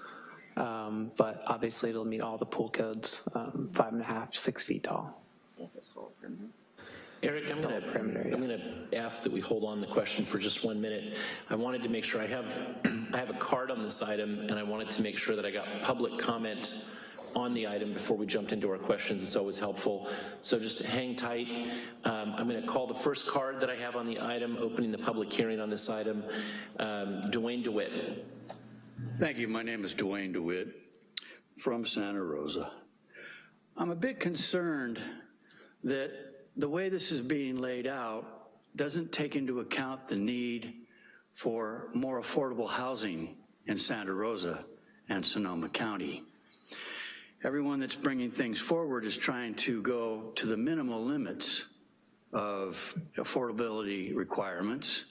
Um, But obviously it'll meet all the pool codes, um, five and a half, six feet tall. Does this whole perimeter? Eric, I'm gonna, perimeter, yeah. I'm gonna ask that we hold on the question for just one minute. I wanted to make sure, I have, (clears throat) I have a card on this item, and I wanted to make sure that I got public comment on the item before we jumped into our questions. It's always helpful. So just hang tight. Um, I'm gonna call the first card that I have on the item, opening the public hearing on this item. Um, Dwayne DeWitt. Thank you. My name is Dwayne DeWitt from Santa Rosa. I'm a bit concerned that the way this is being laid out doesn't take into account the need for more affordable housing in Santa Rosa and Sonoma County. Everyone that's bringing things forward is trying to go to the minimal limits of affordability requirements.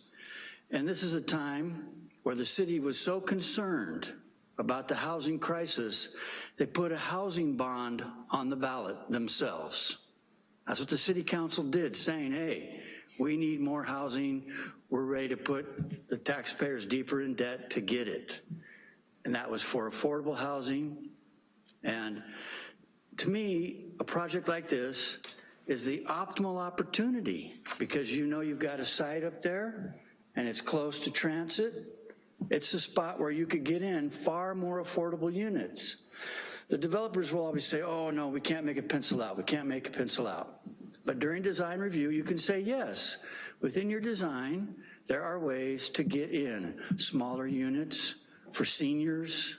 And this is a time where the city was so concerned about the housing crisis, they put a housing bond on the ballot themselves. That's what the city council did, saying, hey, we need more housing. We're ready to put the taxpayers deeper in debt to get it. And that was for affordable housing. And to me, a project like this is the optimal opportunity because you know you've got a site up there and it's close to transit. It's a spot where you could get in far more affordable units. The developers will always say, oh, no, we can't make a pencil out, we can't make a pencil out. But during design review, you can say, yes, within your design, there are ways to get in smaller units for seniors,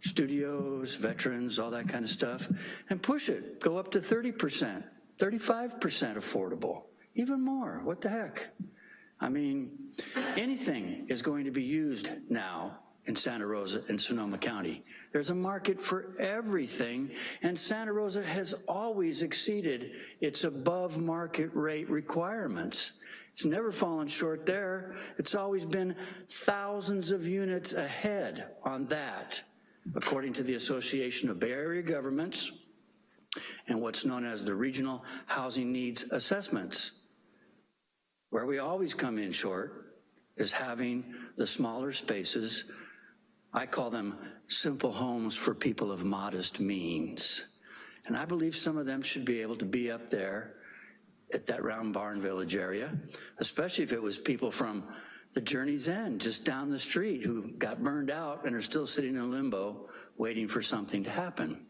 studios, veterans, all that kind of stuff, and push it, go up to 30%, 35% affordable, even more, what the heck? I mean, anything is going to be used now in Santa Rosa and Sonoma County. There's a market for everything, and Santa Rosa has always exceeded its above market rate requirements. It's never fallen short there. It's always been thousands of units ahead on that, according to the Association of Bay Area Governments and what's known as the Regional Housing Needs Assessments. Where we always come in short is having the smaller spaces, I call them simple homes for people of modest means. And I believe some of them should be able to be up there at that Round Barn Village area, especially if it was people from the Journey's End, just down the street, who got burned out and are still sitting in limbo waiting for something to happen.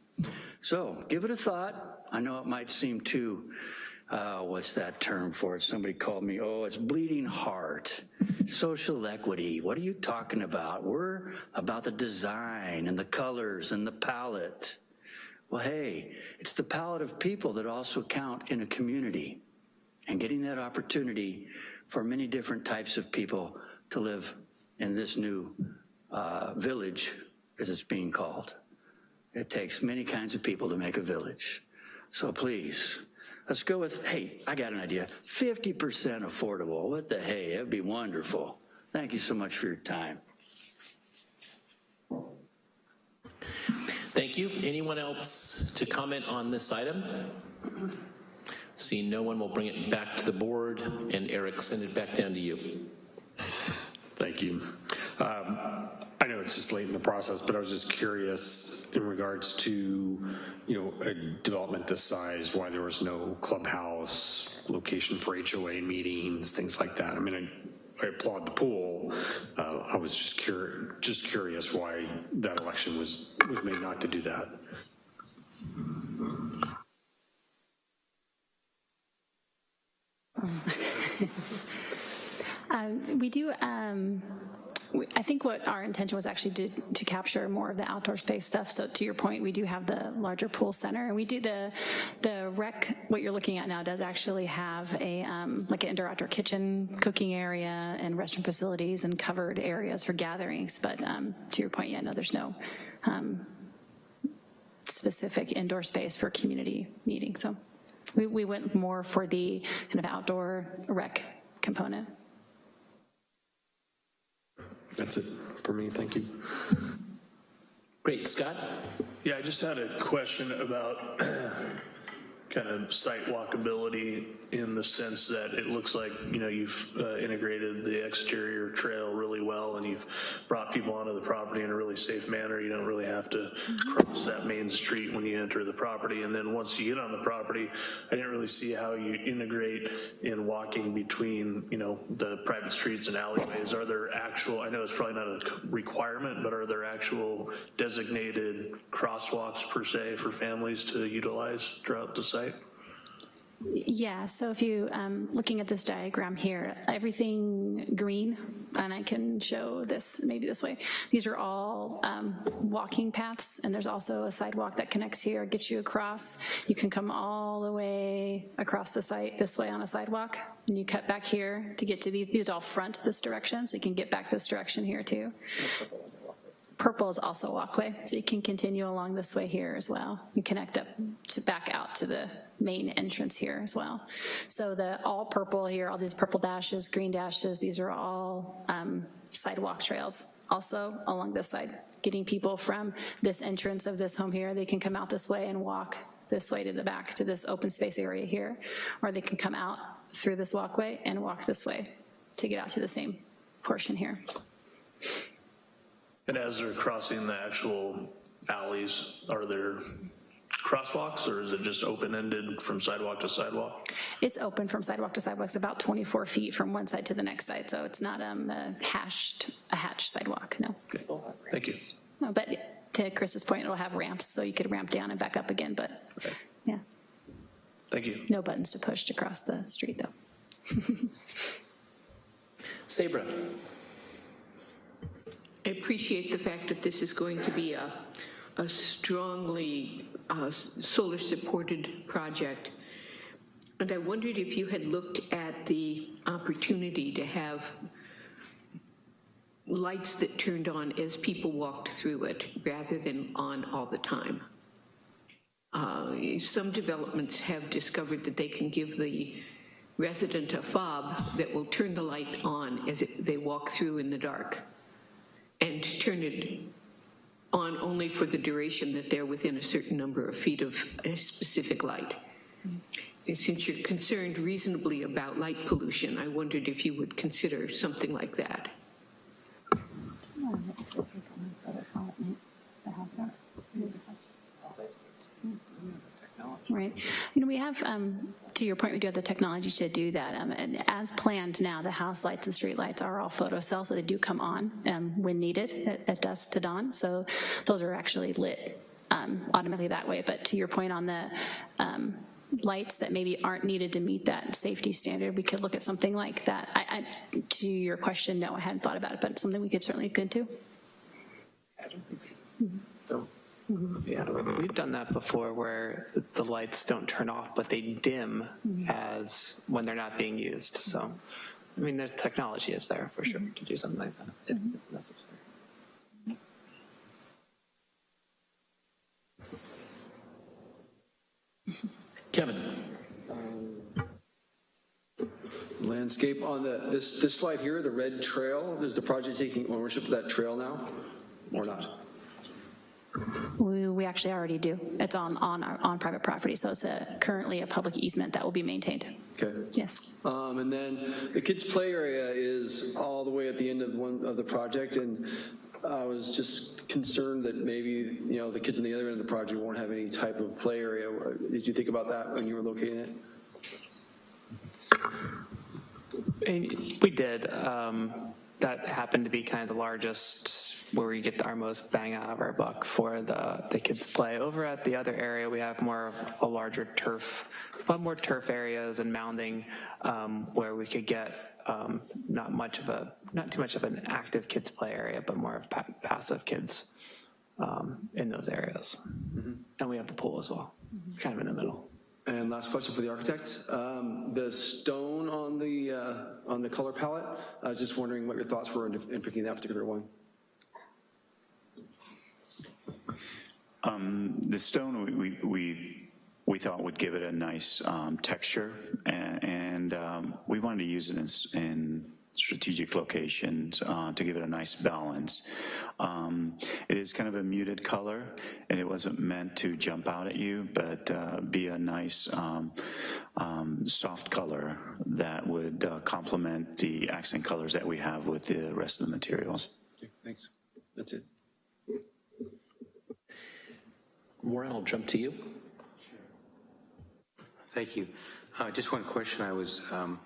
So give it a thought. I know it might seem too, uh, what's that term for it? Somebody called me, oh, it's bleeding heart. Social equity, what are you talking about? We're about the design and the colors and the palette. Well, hey, it's the palette of people that also count in a community and getting that opportunity for many different types of people to live in this new uh, village, as it's being called. It takes many kinds of people to make a village. So please, let's go with, hey, I got an idea, 50% affordable. What the hey, that'd be wonderful. Thank you so much for your time. Thank you. Anyone else to comment on this item? See, no one, we'll bring it back to the board, and Eric, send it back down to you. Thank you. Um, I know it's just late in the process, but I was just curious in regards to, you know, a development this size, why there was no clubhouse, location for HOA meetings, things like that. I mean, I, I applaud the pool. Uh, I was just curious, just curious why that election was, was made not to do that. (laughs) Um, we do, um, I think what our intention was actually to, to capture more of the outdoor space stuff. So to your point, we do have the larger pool center and we do the, the rec, what you're looking at now does actually have a, um, like an indoor outdoor kitchen, cooking area and restroom facilities and covered areas for gatherings. But um, to your point, yeah, no, there's no um, specific indoor space for community meeting. So we, we went more for the kind of outdoor rec component. That's it for me, thank you. Great, Scott? Yeah, I just had a question about kind of site walkability in the sense that it looks like, you know, you've uh, integrated the exterior trail really well and you've brought people onto the property in a really safe manner. You don't really have to cross that main street when you enter the property. And then once you get on the property, I didn't really see how you integrate in walking between, you know, the private streets and alleyways. Are there actual, I know it's probably not a requirement, but are there actual designated crosswalks per se for families to utilize throughout the site? Yeah, so if you, um, looking at this diagram here, everything green, and I can show this maybe this way, these are all um, walking paths, and there's also a sidewalk that connects here, gets you across. You can come all the way across the site this way on a sidewalk, and you cut back here to get to these. These all front this direction, so you can get back this direction here too. Purple is also a walkway, so you can continue along this way here as well. You connect up to back out to the main entrance here as well. So the all purple here, all these purple dashes, green dashes, these are all um, sidewalk trails also along this side, getting people from this entrance of this home here, they can come out this way and walk this way to the back to this open space area here, or they can come out through this walkway and walk this way to get out to the same portion here. And as they're crossing the actual alleys, are there crosswalks or is it just open-ended from sidewalk to sidewalk? It's open from sidewalk to sidewalk. It's about 24 feet from one side to the next side, so it's not um, a hashed, a hatched sidewalk, no. Okay, thank you. No, but to Chris's point, it'll have ramps, so you could ramp down and back up again, but, yeah, Thank you. no buttons to push to cross the street, though. (laughs) Sabra, I appreciate the fact that this is going to be a, a strongly uh, solar-supported project. And I wondered if you had looked at the opportunity to have lights that turned on as people walked through it, rather than on all the time. Uh, Some developments have discovered that they can give the resident a fob that will turn the light on as it- they walk through in the dark and turn it on only for the duration that they're within a certain number of feet of a specific light. And Since you're concerned reasonably about light pollution, I wondered if you would consider something like that. Right. You know, we have, um, to your point, we do have the technology to do that. Um, And as planned now, the house lights and street lights are all photocells, so they do come on um, when needed at- at dusk to dawn. So those are actually lit um, automatically that way. But to your point on the um, lights that maybe aren't needed to meet that safety standard, we could look at something like that. I, I, to your question, no, I hadn't thought about it, but something we could certainly look into. So, yeah, we've done that before where the lights don't turn off, but they dim mm-hmm. as when they're not being used. So, I mean, the technology is there for sure mm-hmm. to do something like that if mm-hmm. necessary. Kevin. Um, landscape on the, this, this slide here, the red trail, is the project taking ownership of that trail now, or not? We, we actually already do. It's on, on, our- on private property, so it's a, currently a public easement that will be maintained. Okay. Yes. Um, and then the kids' play area is all the way at the end of one of the project, and I was just concerned that maybe, you know, the kids on the other end of the project won't have any type of play area. Did you think about that when you were locating it? And we did. Um, that happened to be kind of the largest, where we get our most bang out of our buck for the, the kids play. Over at the other area, we have more of a larger turf, a lot more turf areas and mounding um, where we could get um, not much of a, not too much of an active kids play area, but more of pa- passive kids um, in those areas. And we have the pool as well, kind of in the middle. And last question for the architect. Um, the stone on the, uh, on the color palette, I was just wondering what your thoughts were in, in picking that particular one. Um, The stone, we- we, we, we thought would give it a nice um, texture, and, and um, we wanted to use it in, in strategic locations uh, to give it a nice balance. Um, It is kind of a muted color, and it wasn't meant to jump out at you, but uh, be a nice, um, um, soft color that would uh, complement the accent colors that we have with the rest of the materials. Thanks. That's it. Maureen, I'll jump to you. Thank you. Uh, Just one question. I was um,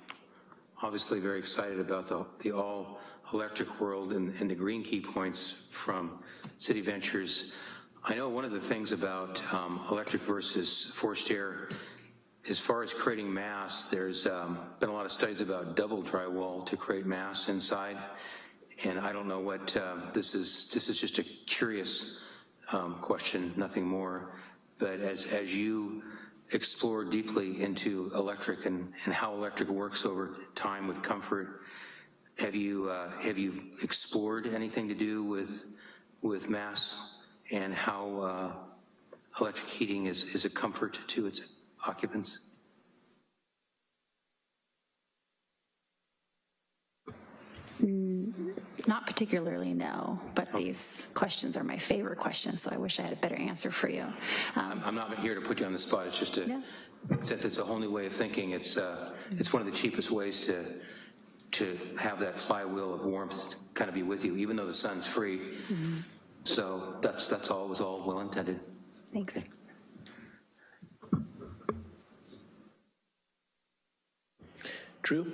obviously very excited about the, the all-electric world and, and the green key points from City Ventures. I know one of the things about um, electric versus forced air, as far as creating mass, there's um, been a lot of studies about double drywall to create mass inside. And I don't know what, uh, this is, this is just a curious um, question, nothing more. But as, as you explore deeply into electric and, and how electric works over time with comfort, have you, uh, have you explored anything to do with, with mass and how uh, electric heating is, is a comfort to its occupants? Not particularly, no, but these questions are my favorite questions, so I wish I had a better answer for you. Um, I'm, I'm not here to put you on the spot, it's just a, Yeah. since it's a whole new way of thinking, it's, uh, it's one of the cheapest ways to, to have that flywheel of warmth kind of be with you, even though the sun's free. So that's, that's all, it was all well intended. Thanks. Drew?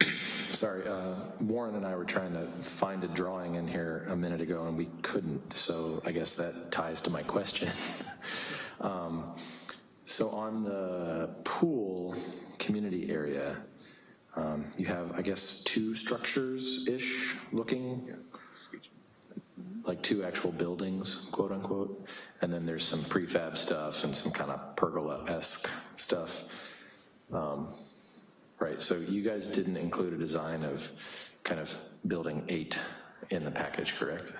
(clears throat) Sorry, uh, Warren and I were trying to find a drawing in here a minute ago and we couldn't, so I guess that ties to my question. (laughs) Um, So on the pool community area, um, you have, I guess, two structures-ish looking? Like two actual buildings, quote unquote, and then there's some prefab stuff and some kind of pergola-esque stuff. Um, Right, so you guys didn't include a design of kind of building eight in the package, correct?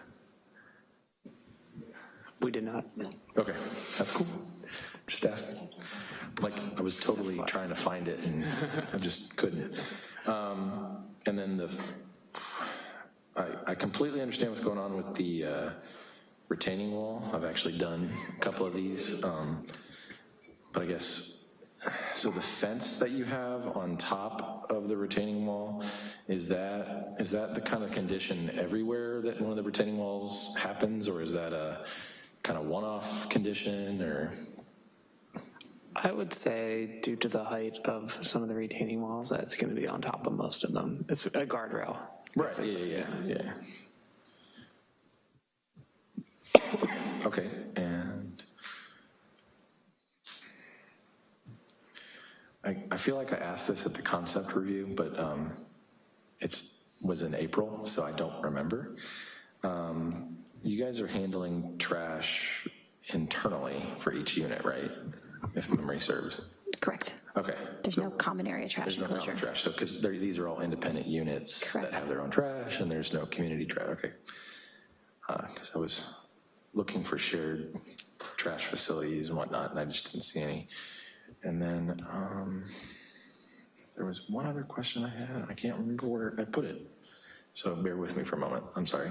We did not. Okay, that's (laughs) cool. Just asking. Like, I was totally trying to find it and I just couldn't. Um, And then the, I, I completely understand what's going on with the uh, retaining wall. I've actually done a couple of these. um, But I guess, so the fence that you have on top of the retaining wall, is that, is that the kind of condition everywhere that one of the retaining walls happens? Or is that a kind of one-off condition or? I would say due to the height of some of the retaining walls, that's going to be on top of most of them. It's a guardrail. Right, yeah, yeah, yeah, yeah. Okay, and I, I feel like I asked this at the concept review, but um, it's, was in April, so I don't remember. Um, You guys are handling trash internally for each unit, right? If memory serves. Correct. Okay. There's no common area trash There's no common trash, so, because these are all independent units that have their own trash, and there's no community trash, okay. Because I was looking for shared trash facilities and whatnot, and I just didn't see any. And then, um, there was one other question I had, I can't remember where I put it. So bear with me for a moment, I'm sorry.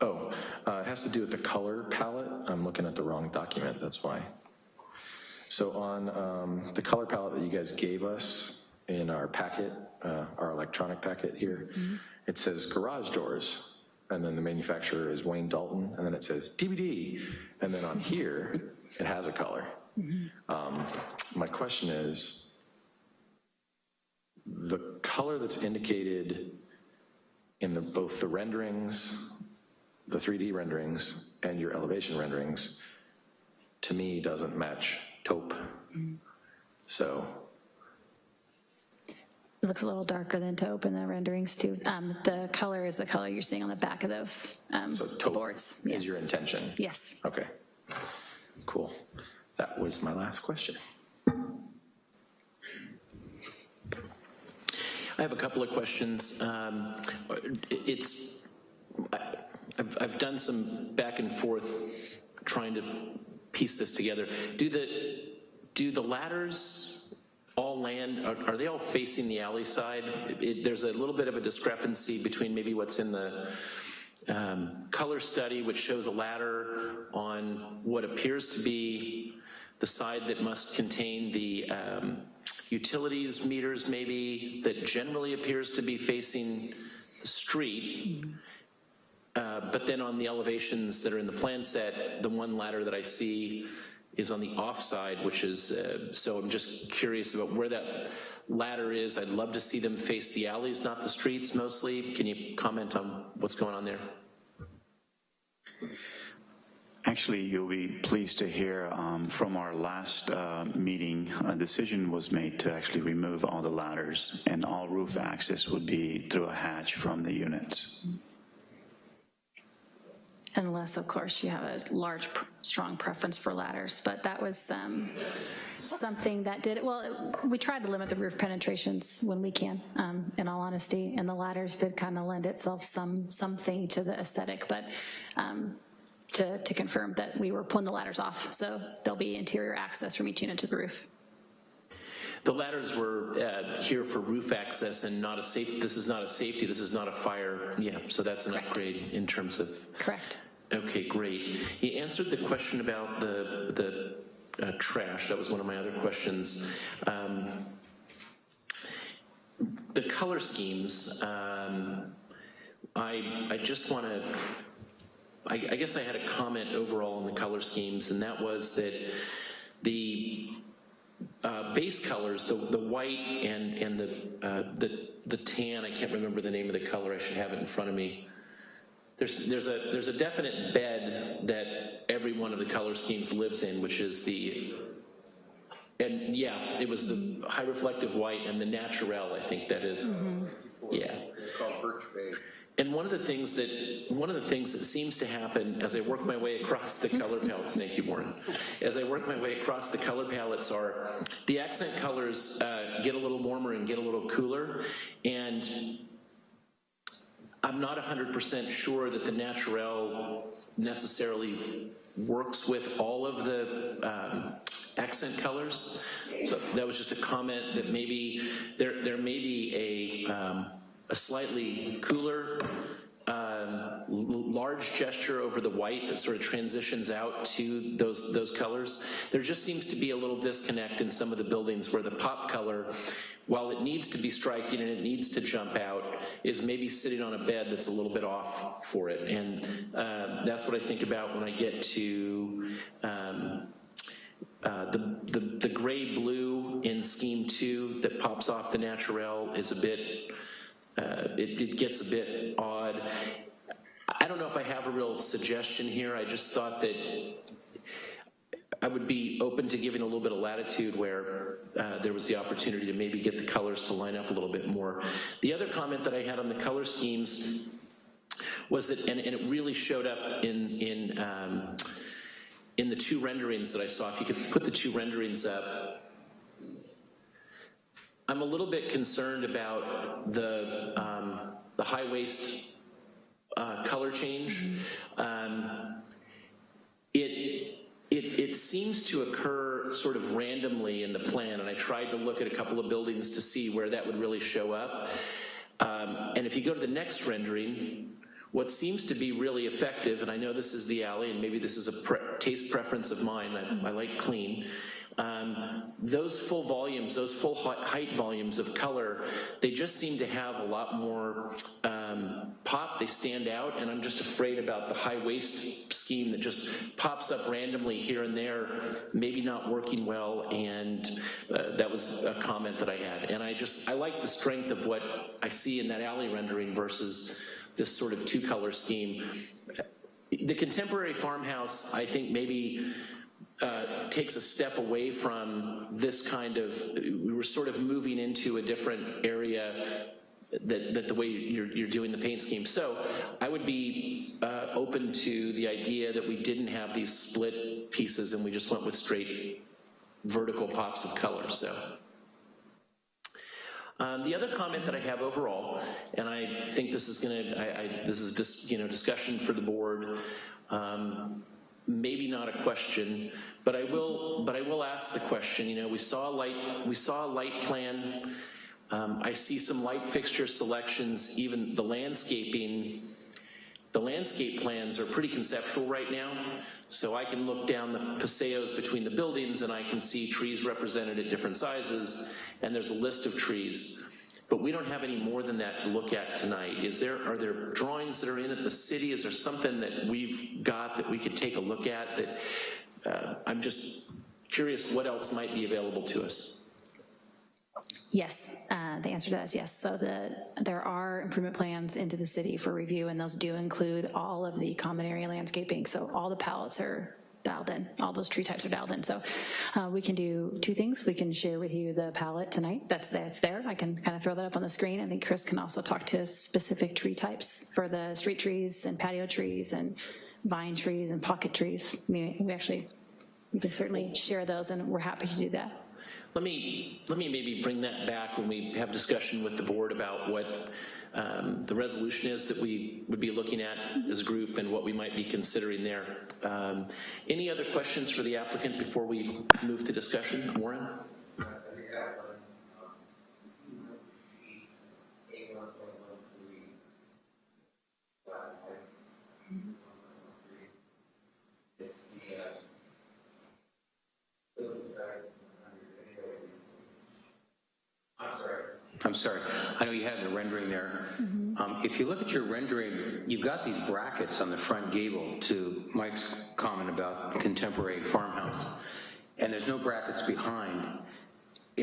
Oh, uh, it has to do with the color palette. I'm looking at the wrong document, that's why. So on um, the color palette that you guys gave us in our packet, uh, our electronic packet here, it says garage doors, and then the manufacturer is Wayne Dalton, and then it says TBD, and then on here, it has a color. Um, My question is, the color that's indicated in the, both the renderings the 3D renderings and your elevation renderings, to me, doesn't match taupe. So, It looks a little darker than taupe in the renderings too. Um, The color is the color you're seeing on the back of those um, so taupe boards. is Yes. your intention? Yes. Okay, cool. That was my last question. I have a couple of questions. Um, It's, I've, I've done some back and forth trying to piece this together. Do the, do the ladders all land, are are they all facing the alley side? It- There's a little bit of a discrepancy between maybe what's in the um, color study, which shows a ladder on what appears to be the side that must contain the um, utilities meters maybe, that generally appears to be facing the street. Uh, But then on the elevations that are in the plan set, the one ladder that I see is on the off side, which is, uh, so I'm just curious about where that ladder is. I'd love to see them face the alleys, not the streets mostly. Can you comment on what's going on there? Actually, you'll be pleased to hear um, from our last uh, meeting, a decision was made to actually remove all the ladders and all roof access would be through a hatch from the units. Unless, of course, you have a large, pr- strong preference for ladders, but that was um, something that did, it well, it- we tried to limit the roof penetrations when we can, um, in all honesty, and the ladders did kind of lend itself some, something to the aesthetic, but um, to, to confirm that we were pulling the ladders off, so there'll be interior access from each unit to the roof. The ladders were uh, here for roof access and not a safe, this is not a safety, this is not a fire, yeah, so that's an upgrade in terms of, Correct. Okay, great. He answered the question about the, the uh, trash, that was one of my other questions. Um, The color schemes, um, I, I just want to, I, I guess I had a comment overall on the color schemes, and that was that the uh, base colors, the, the white and, and the, uh, the, the tan, I can't remember the name of the color, I should have it in front of me. There's, there's, a, there's a definite bed that every one of the color schemes lives in, which is the, and yeah, it was the high reflective white and the naturel, I think that is. Yeah. It's called Birch Bay. And one of the things that one of the things that seems to happen as I work my way across the color palettes, thank you, Warren. As I work my way across the color palettes, are the accent colors uh, get a little warmer and get a little cooler, and I'm not 100% sure that the naturel necessarily works with all of the um, accent colors. So that was just a comment that maybe there there may be a um, a slightly cooler, um, large gesture over the white that sort of transitions out to those, those colors. There just seems to be a little disconnect in some of the buildings where the pop color, while it needs to be striking and it needs to jump out, is maybe sitting on a bed that's a little bit off for it. And uh, that's what I think about when I get to um, uh, the, the, the gray blue in scheme two that pops off the naturel is a bit, uh, it, it gets a bit odd. I don't know if I have a real suggestion here. I just thought that I would be open to giving a little bit of latitude where uh, there was the opportunity to maybe get the colors to line up a little bit more. The other comment that I had on the color schemes was that, and, and it really showed up in, in, um, in the two renderings that I saw, if you could put the two renderings up, I'm a little bit concerned about the, um, the high waist uh, color change. Um, it, it, it seems to occur sort of randomly in the plan, and I tried to look at a couple of buildings to see where that would really show up. Um, and if you go to the next rendering, what seems to be really effective, and I know this is the alley, and maybe this is a pre taste preference of mine, I, I like clean, um, those full volumes, those full height volumes of color, they just seem to have a lot more um, pop, they stand out, and I'm just afraid about the high waist scheme that just pops up randomly here and there, maybe not working well, and uh, that was a comment that I had. And I just, I like the strength of what I see in that alley rendering versus this sort of two color scheme. The contemporary farmhouse, I think maybe uh, takes a step away from this kind of, we were sort of moving into a different area that, that the way you're, you're doing the paint scheme. So I would be uh, open to the idea that we didn't have these split pieces and we just went with straight vertical pops of color, so. Um, the other comment that I have overall, and I think this is going to, this is just you know discussion for the board, um, maybe not a question, but I will, but I will ask the question. You know, we saw a light, we saw a light plan. Um, I see some light fixture selections, even the landscaping. The landscape plans are pretty conceptual right now, so I can look down the paseos between the buildings and I can see trees represented at different sizes, and there's a list of trees. But we don't have any more than that to look at tonight. Is there, are there drawings that are in at the city? Is there something that we've got that we could take a look at that, uh, I'm just curious what else might be available to us? Yes, uh, the answer to that is yes. So the, there are improvement plans into the city for review, and those do include all of the common area landscaping. So all the palettes are dialed in, all those tree types are dialed in. So uh, we can do two things. We can share with you the palette tonight. That's, that's there. I can kind of throw that up on the screen. I think Chris can also talk to specific tree types for the street trees and patio trees and vine trees and pocket trees. We actually, we can certainly share those, and we're happy to do that. Let me, let me maybe bring that back when we have discussion with the board about what um, the resolution is that we would be looking at as a group and what we might be considering there. Um, any other questions for the applicant before we move to discussion? Warren? I'm sorry, I know you had the rendering there. Um, If you look at your rendering, you've got these brackets on the front gable to Mike's comment about contemporary farmhouse. and there's no brackets behind, it,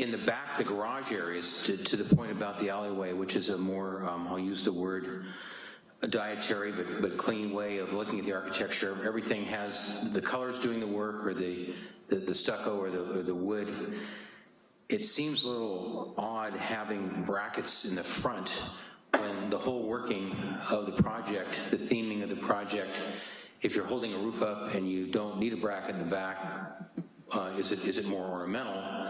in the back, the garage areas, to, to the point about the alleyway, which is a more, um, I'll use the word, a dietary but, but clean way of looking at the architecture. Everything has, the colors doing the work, or the, the, the stucco or the, or the wood. It seems a little odd having brackets in the front when the whole working of the project, the theming of the project, if you're holding a roof up and you don't need a bracket in the back, uh, is it is it more ornamental?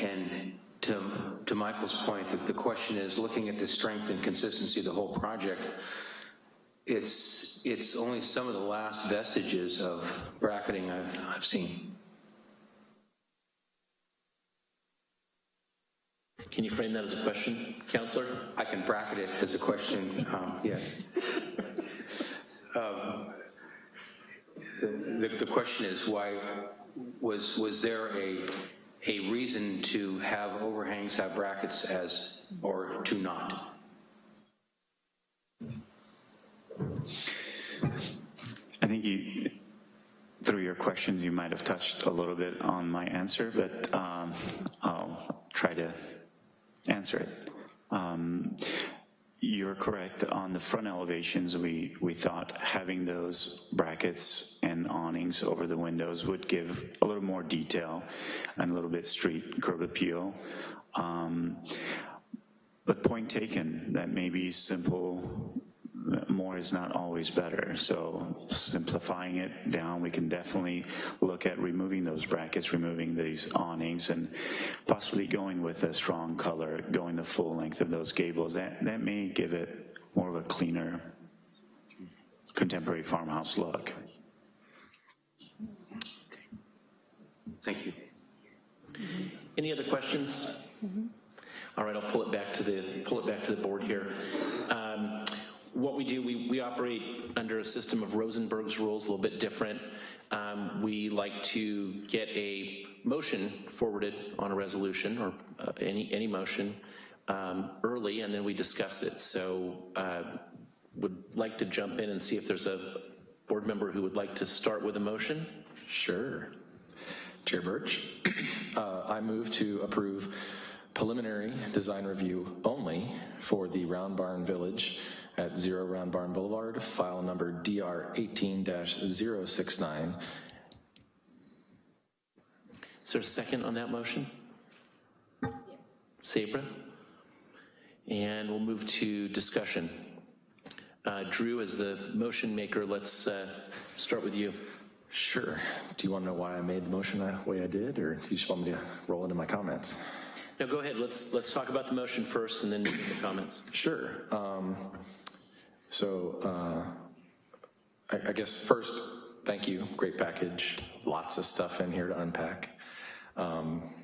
And to, to Michael's point, the, the question is, looking at the strength and consistency of the whole project, it's, it's only some of the last vestiges of bracketing I've, I've seen. Can you frame that as a question, Counselor? I can bracket it as a question, um, yes. Um, the, the question is why, was, was there a, a reason to have overhangs, have brackets as, or to not? I think you, through your questions, you might have touched a little bit on my answer, but um, I'll try to answer it. Um, you're correct. On the front elevations, we, we thought having those brackets and awnings over the windows would give a little more detail and a little bit street curb appeal. Um, but point taken, that may be simple more is not always better. So simplifying it down, we can definitely look at removing those brackets, removing these awnings, and possibly going with a strong color, going the full length of those gables. That, that may give it more of a cleaner contemporary farmhouse look. Thank you. Any other questions? All right, I'll pull it back to the pull it back to the board here. Um, what we do, we, we operate under a system of Rosenberg's rules, a little bit different. Um, we like to get a motion forwarded on a resolution or uh, any, any motion um, early and then we discuss it. So uh, would like to jump in and see if there's a board member who would like to start with a motion. Sure. Chair Birch, (clears throat) uh, I move to approve preliminary design review only for the Round Barn Village at Zero Round Barn Boulevard, file number DR 18-069. Is there a second on that motion? Yes. Sabra? And we'll move to discussion. Uh, Drew, as the motion maker, let's uh, start with you. Sure. Do you want to know why I made the motion the way I did, or do you just want me to roll into my comments? No, go ahead. Let's let's talk about the motion first, and then the comments. Sure. Um, so uh, I, I, guess first, thank you. Great package. Lots of stuff in here to unpack. Um,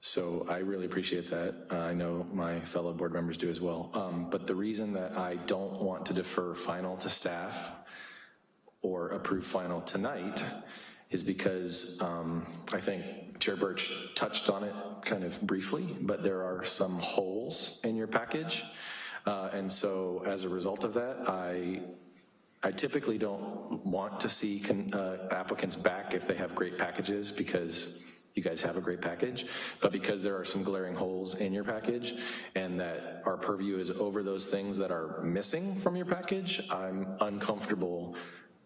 so I really appreciate that. Uh, I know my fellow board members do as well. Um, but the reason that I don't want to defer final to staff or approve final tonight is because um, I think Chair Birch touched on it kind of briefly, but there are some holes in your package. Uh, and so as a result of that, I I typically don't want to see con, uh, applicants back if they have great packages because you guys have a great package, but because there are some glaring holes in your package and that our purview is over those things that are missing from your package, I'm uncomfortable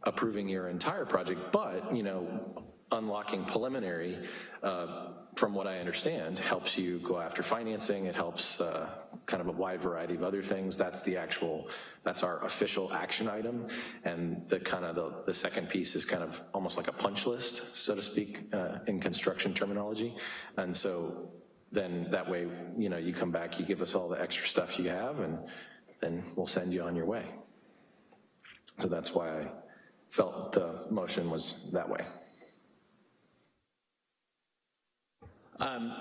approving your entire project, but, you know, unlocking preliminary, uh, from what I understand, helps you go after financing, it helps uh, kind of a wide variety of other things. That's the actual, that's our official action item, and the kind of the, the second piece is kind of almost like a punch list, so to speak, uh, in construction terminology. And so then that way, you know, you come back, you give us all the extra stuff you have, and then we'll send you on your way. So that's why I felt the motion was that way. Um,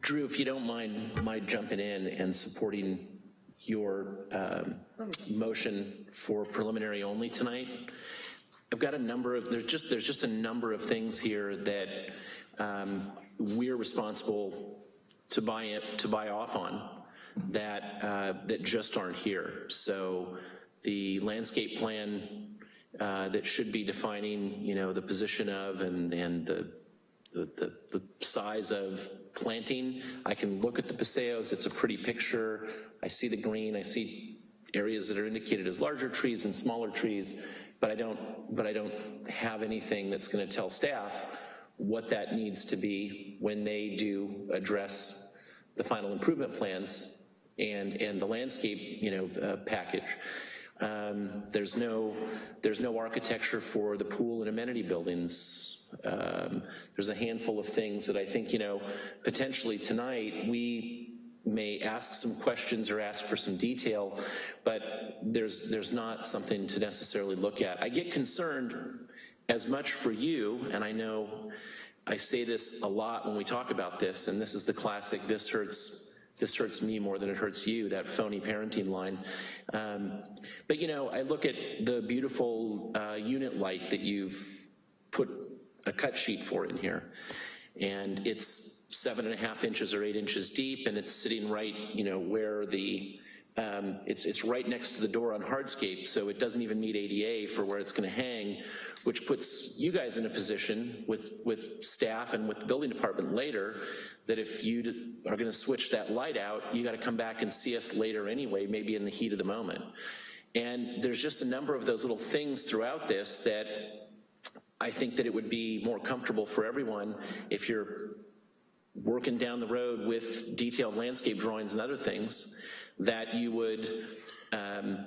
Drew, if you don't mind my jumping in and supporting your um, motion for preliminary only tonight, I've got a number of, there's just, there's just a number of things here that um, we're responsible to buy, it, to buy off on that, uh, that just aren't here. So the landscape plan uh, that should be defining, you know, the position of and, and the, the, the, size of planting. I can look at the paseos, it's a pretty picture. I see the green, I see areas that are indicated as larger trees and smaller trees, but I don't, but I don't have anything that's gonna tell staff what that needs to be when they do address the final improvement plans and, and the landscape, you know, uh, package. Um, there's no, there's no architecture for the pool and amenity buildings. Um, there's a handful of things that I think, you know, potentially tonight, we may ask some questions or ask for some detail, but there's, there's not something to necessarily look at. I get concerned as much for you, and I know I say this a lot when we talk about this, and this is the classic, this hurts this hurts me more than it hurts you, that phony parenting line. Um, but you know, I look at the beautiful uh, unit light that you've put a cut sheet for in here, and it's seven and a half inches or eight inches deep, and it's sitting right, you know, where the um, it's, it's right next to the door on hardscape, so it doesn't even meet ADA for where it's gonna hang, which puts you guys in a position with, with staff and with the building department later, that if you are gonna switch that light out, you gotta come back and see us later anyway, maybe in the heat of the moment. And there's just a number of those little things throughout this that I think that it would be more comfortable for everyone if you're working down the road with detailed landscape drawings and other things, that you would um,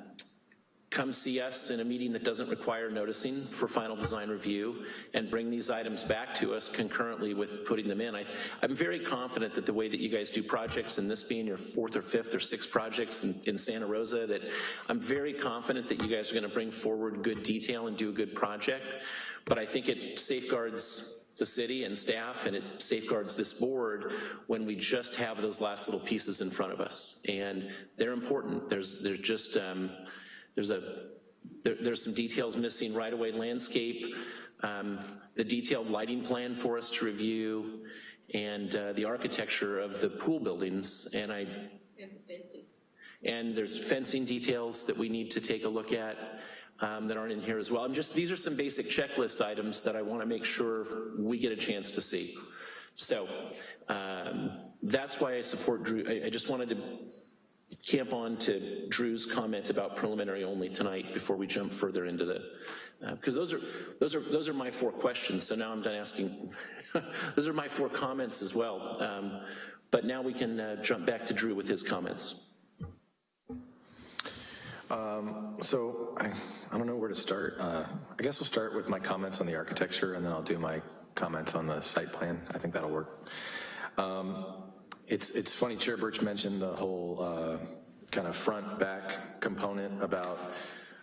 come see us in a meeting that doesn't require noticing for final design review and bring these items back to us concurrently with putting them in. I, am very confident that the way that you guys do projects, and this being your fourth or fifth or sixth projects in, in Santa Rosa, that I'm very confident that you guys are gonna bring forward good detail and do a good project, but I think it safeguards the city and staff, and it safeguards this board when we just have those last little pieces in front of us. And they're important. There's, there's just, um, there's a, there, there's some details missing, right-of-way landscape, um, the detailed lighting plan for us to review, and uh, the architecture of the pool buildings, and I, and there's fencing details that we need to take a look at um, that aren't in here as well. I'm just, these are some basic checklist items that I wanna make sure we get a chance to see. So um, that's why I support Drew. I, I just wanted to camp on to Drew's comment about preliminary only tonight before we jump further into the, because uh, those are those are those are my four questions. So now I'm done asking. (laughs) those are my four comments as well. Um, but now we can uh, jump back to Drew with his comments. Um, so I, I don't know where to start. Uh, I guess we'll start with my comments on the architecture and then I'll do my comments on the site plan. I think that'll work. Um, it's, it's funny, Chair Birch mentioned the whole uh, kind of front-back component about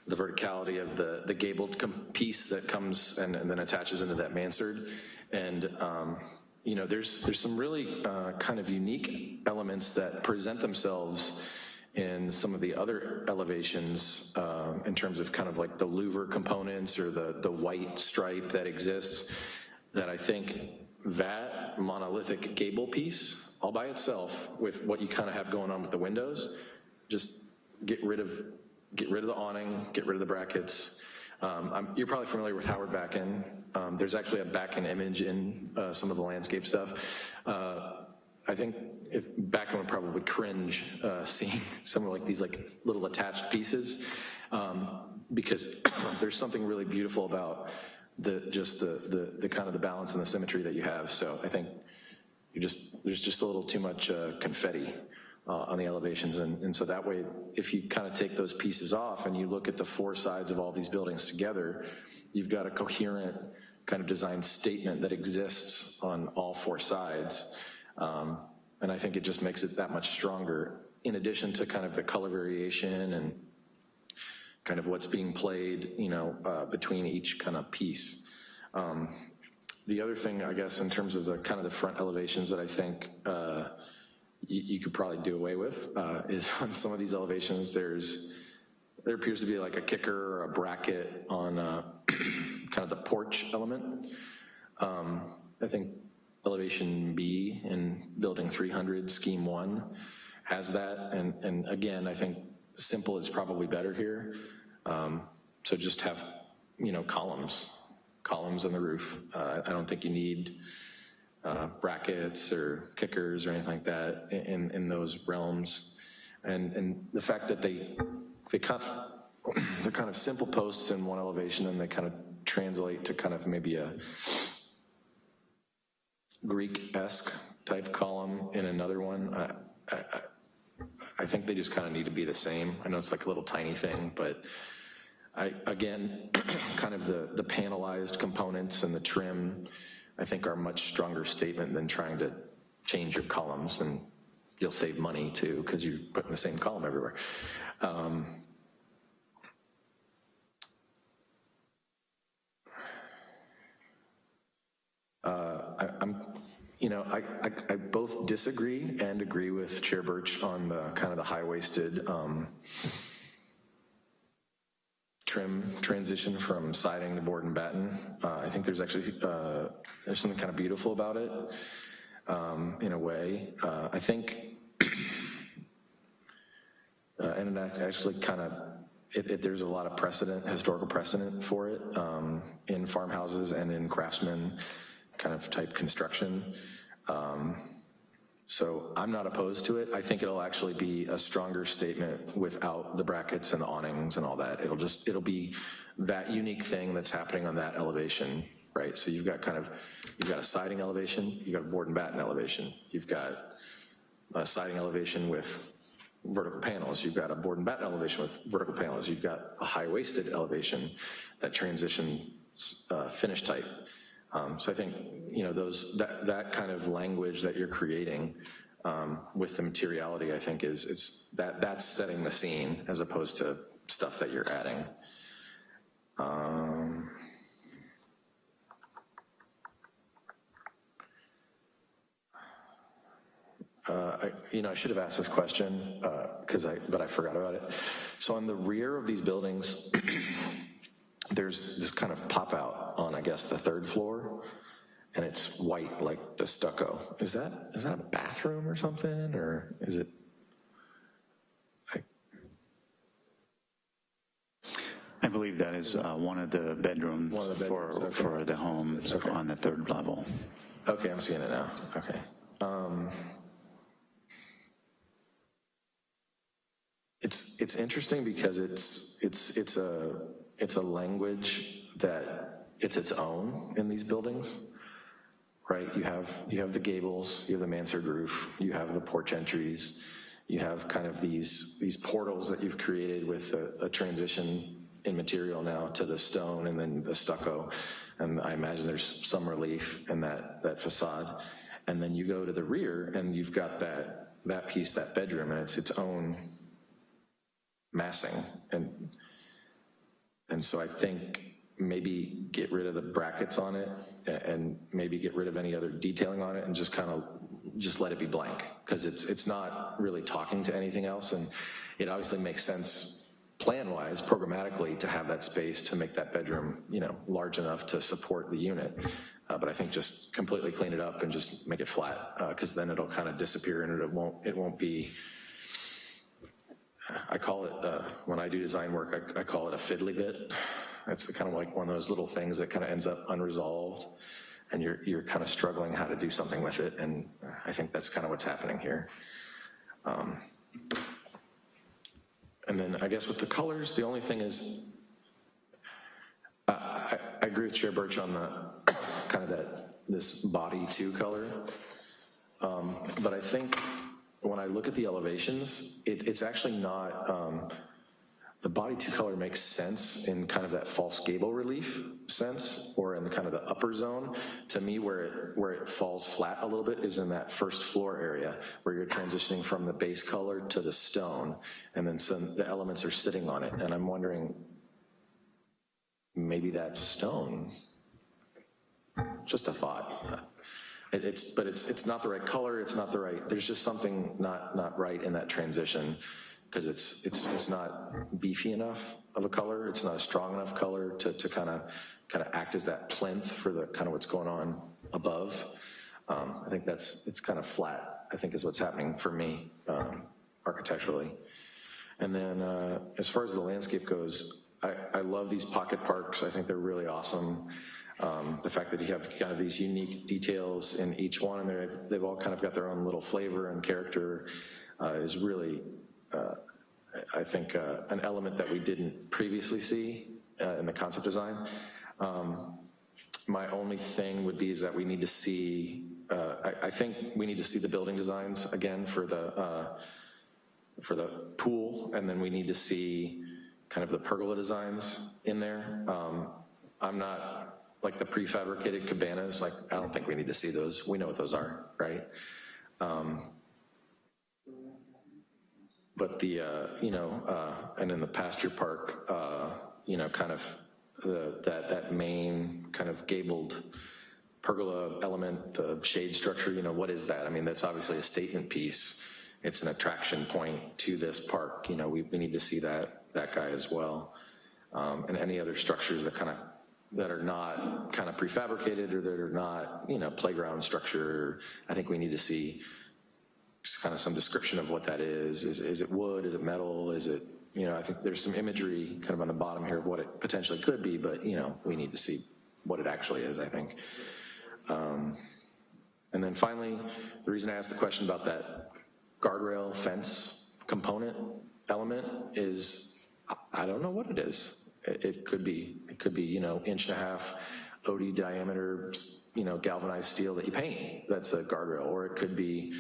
the verticality of the, the gabled piece that comes and, and, then attaches into that mansard. And um, you know, there's, there's some really uh, kind of unique elements that present themselves in some of the other elevations uh, in terms of kind of like the louver components or the, the white stripe that exists, that I think that monolithic gable piece all by itself with what you kind of have going on with the windows, just get rid of, get rid of the awning, get rid of the brackets. Um, you're probably familiar with Howard Backen. Um, there's actually a Backen image in uh, some of the landscape stuff. Uh, I think if Backen would probably cringe uh, seeing (laughs) some of like these like little attached pieces um, because (clears throat) there's something really beautiful about the just the, the, the kind of the balance and the symmetry that you have. So I think you just there's just a little too much uh, confetti uh, on the elevations, and, and so that way, if you kind of take those pieces off and you look at the four sides of all these buildings together, you've got a coherent kind of design statement that exists on all four sides. Um, and I think it just makes it that much stronger in addition to kind of the color variation and kind of what's being played, you know, uh, between each kind of piece. Um, the other thing, I guess, in terms of the kind of the front elevations that I think uh, you, could probably do away with uh, is (laughs) on some of these elevations, there's, there appears to be like a kicker or a bracket on uh, (clears throat) kind of the porch element. Um, I think elevation B in building 300, scheme one, has that. And, and again, I think simple is probably better here. Um, So just have, you know, columns, columns on the roof. Uh, I don't think you need uh, brackets or kickers or anything like that in, in those realms. And, and the fact that they, they kind of, (clears throat) they're kind of simple posts in one elevation and they kind of translate to kind of maybe a Greek-esque type column in another one. I, I, I think they just kind of need to be the same. I know it's like a little tiny thing, but I, again, (clears throat) kind of the, the panelized components and the trim, I think are a much stronger statement than trying to change your columns, and you'll save money too, because you're putting the same column everywhere. Um, uh, I, I'm, you know, I, I, I both disagree and agree with Chair Birch on the kind of the high-waisted um, trim transition from siding to board and batten. Uh, I think there's actually, uh, there's something kind of beautiful about it um, in a way. Uh, I think, (clears throat) uh, and it actually kind of, it, it, there's a lot of precedent, historical precedent for it um, in farmhouses and in craftsman kind of type construction. Um, so I'm not opposed to it. I think it'll actually be a stronger statement without the brackets and the awnings and all that. It'll just, it'll be that unique thing that's happening on that elevation, right? So you've got kind of, you've got a siding elevation, you've got a board and batten elevation, you've got a siding elevation with vertical panels, you've got a board and batten elevation with vertical panels, you've got a high-waisted elevation that transition uh, finish type. Um, so I think, you know, those, that, that kind of language that you're creating um, with the materiality, I think is, it's, that, that's setting the scene as opposed to stuff that you're adding. Um, Uh, I, you know, I should have asked this question, because uh, I, but I forgot about it. So on the rear of these buildings, (clears throat) there's this kind of pop out on, I guess, the third floor, and it's white like the stucco. Is that is that a bathroom or something, or is it? I, I believe that is uh, one of the bedrooms, One of the bedrooms, for, okay. for the home Okay. on the third level. okay, I'm seeing it now. Okay. Um, it's it's interesting because it's it's it's a it's a language that it's its own in these buildings, right? You have you have the gables, you have the mansard roof, you have the porch entries, you have kind of these these portals that you've created with a, a transition in material now to the stone and then the stucco, and I imagine there's some relief in that that facade, and then you go to the rear and you've got that that piece, that bedroom, and it's its own massing. And and so I think maybe get rid of the brackets on it and maybe get rid of any other detailing on it and just kind of just let it be blank because it's it's not really talking to anything else and it obviously makes sense plan-wise, programmatically, to have that space to make that bedroom, you know, large enough to support the unit. Uh, but I think just completely clean it up and just make it flat because uh, then it'll kind of disappear and it won't it won't be I call it, uh, when I do design work, I, I call it a fiddly bit. It's kind of like one of those little things that kind of ends up unresolved and you're, you're kind of struggling how to do something with it. And I think that's kind of what's happening here. Um, and then I guess with the colors, the only thing is, uh, I, I agree with Chair Birch on the kind of that, this body two color. Um, but I think when I look at the elevations, it, it's actually not, um, the body two color makes sense in kind of that false gable relief sense, or in the kind of the upper zone. To me, where it, where it falls flat a little bit is in that first floor area, where you're transitioning from the base color to the stone, and then some, the elements are sitting on it, and I'm wondering, maybe that's stone. Just a thought. It- It's, but it's, it's not the right color, it's not the right, there's just something not, not right in that transition, because it's, it's, it's not beefy enough of a color, it's not a strong enough color to, to kind of, kind of act as that plinth for the, kind of what's going on above. Um, I think that's, it's kind of flat, I think is what's happening for me um, architecturally. And then uh, as far as the landscape goes, I, I love these pocket parks. I think they're really awesome. Um, the fact that you have kind of these unique details in each one, and they've, they've all kind of got their own little flavor and character uh, is really, uh, I think, uh, an element that we didn't previously see uh, in the concept design. Um, my only thing would be is that we need to see, uh, I, I think we need to see the building designs again for the, uh, for the pool, and then we need to see kind of the pergola designs in there. Um, I'm not, like the prefabricated cabanas, like, I don't think we need to see those. We know what those are, right? Um, but the, uh, you know, uh, and in the pasture park, uh, you know, kind of the, that, that main kind of gabled pergola element, the shade structure, you know, what is that? I mean, that's obviously a statement piece. It's an attraction point to this park. You know, we, we need to see that, that guy as well. Um, and any other structures that kind of, that are not kind of prefabricated or that are not, you know, playground structure, I think we need to see kind of some description of what that is. Is, is it wood, is it metal, is it, you know, I think there's some imagery kind of on the bottom here of what it potentially could be, but, you know, we need to see what it actually is, I think. Um, and then finally, the reason I asked the question about that guardrail fence component element is, I don't know what it is. It, it could be, it could be, you know, inch and a half OD diameter, you know, galvanized steel that you paint, that's a guardrail, or it could be,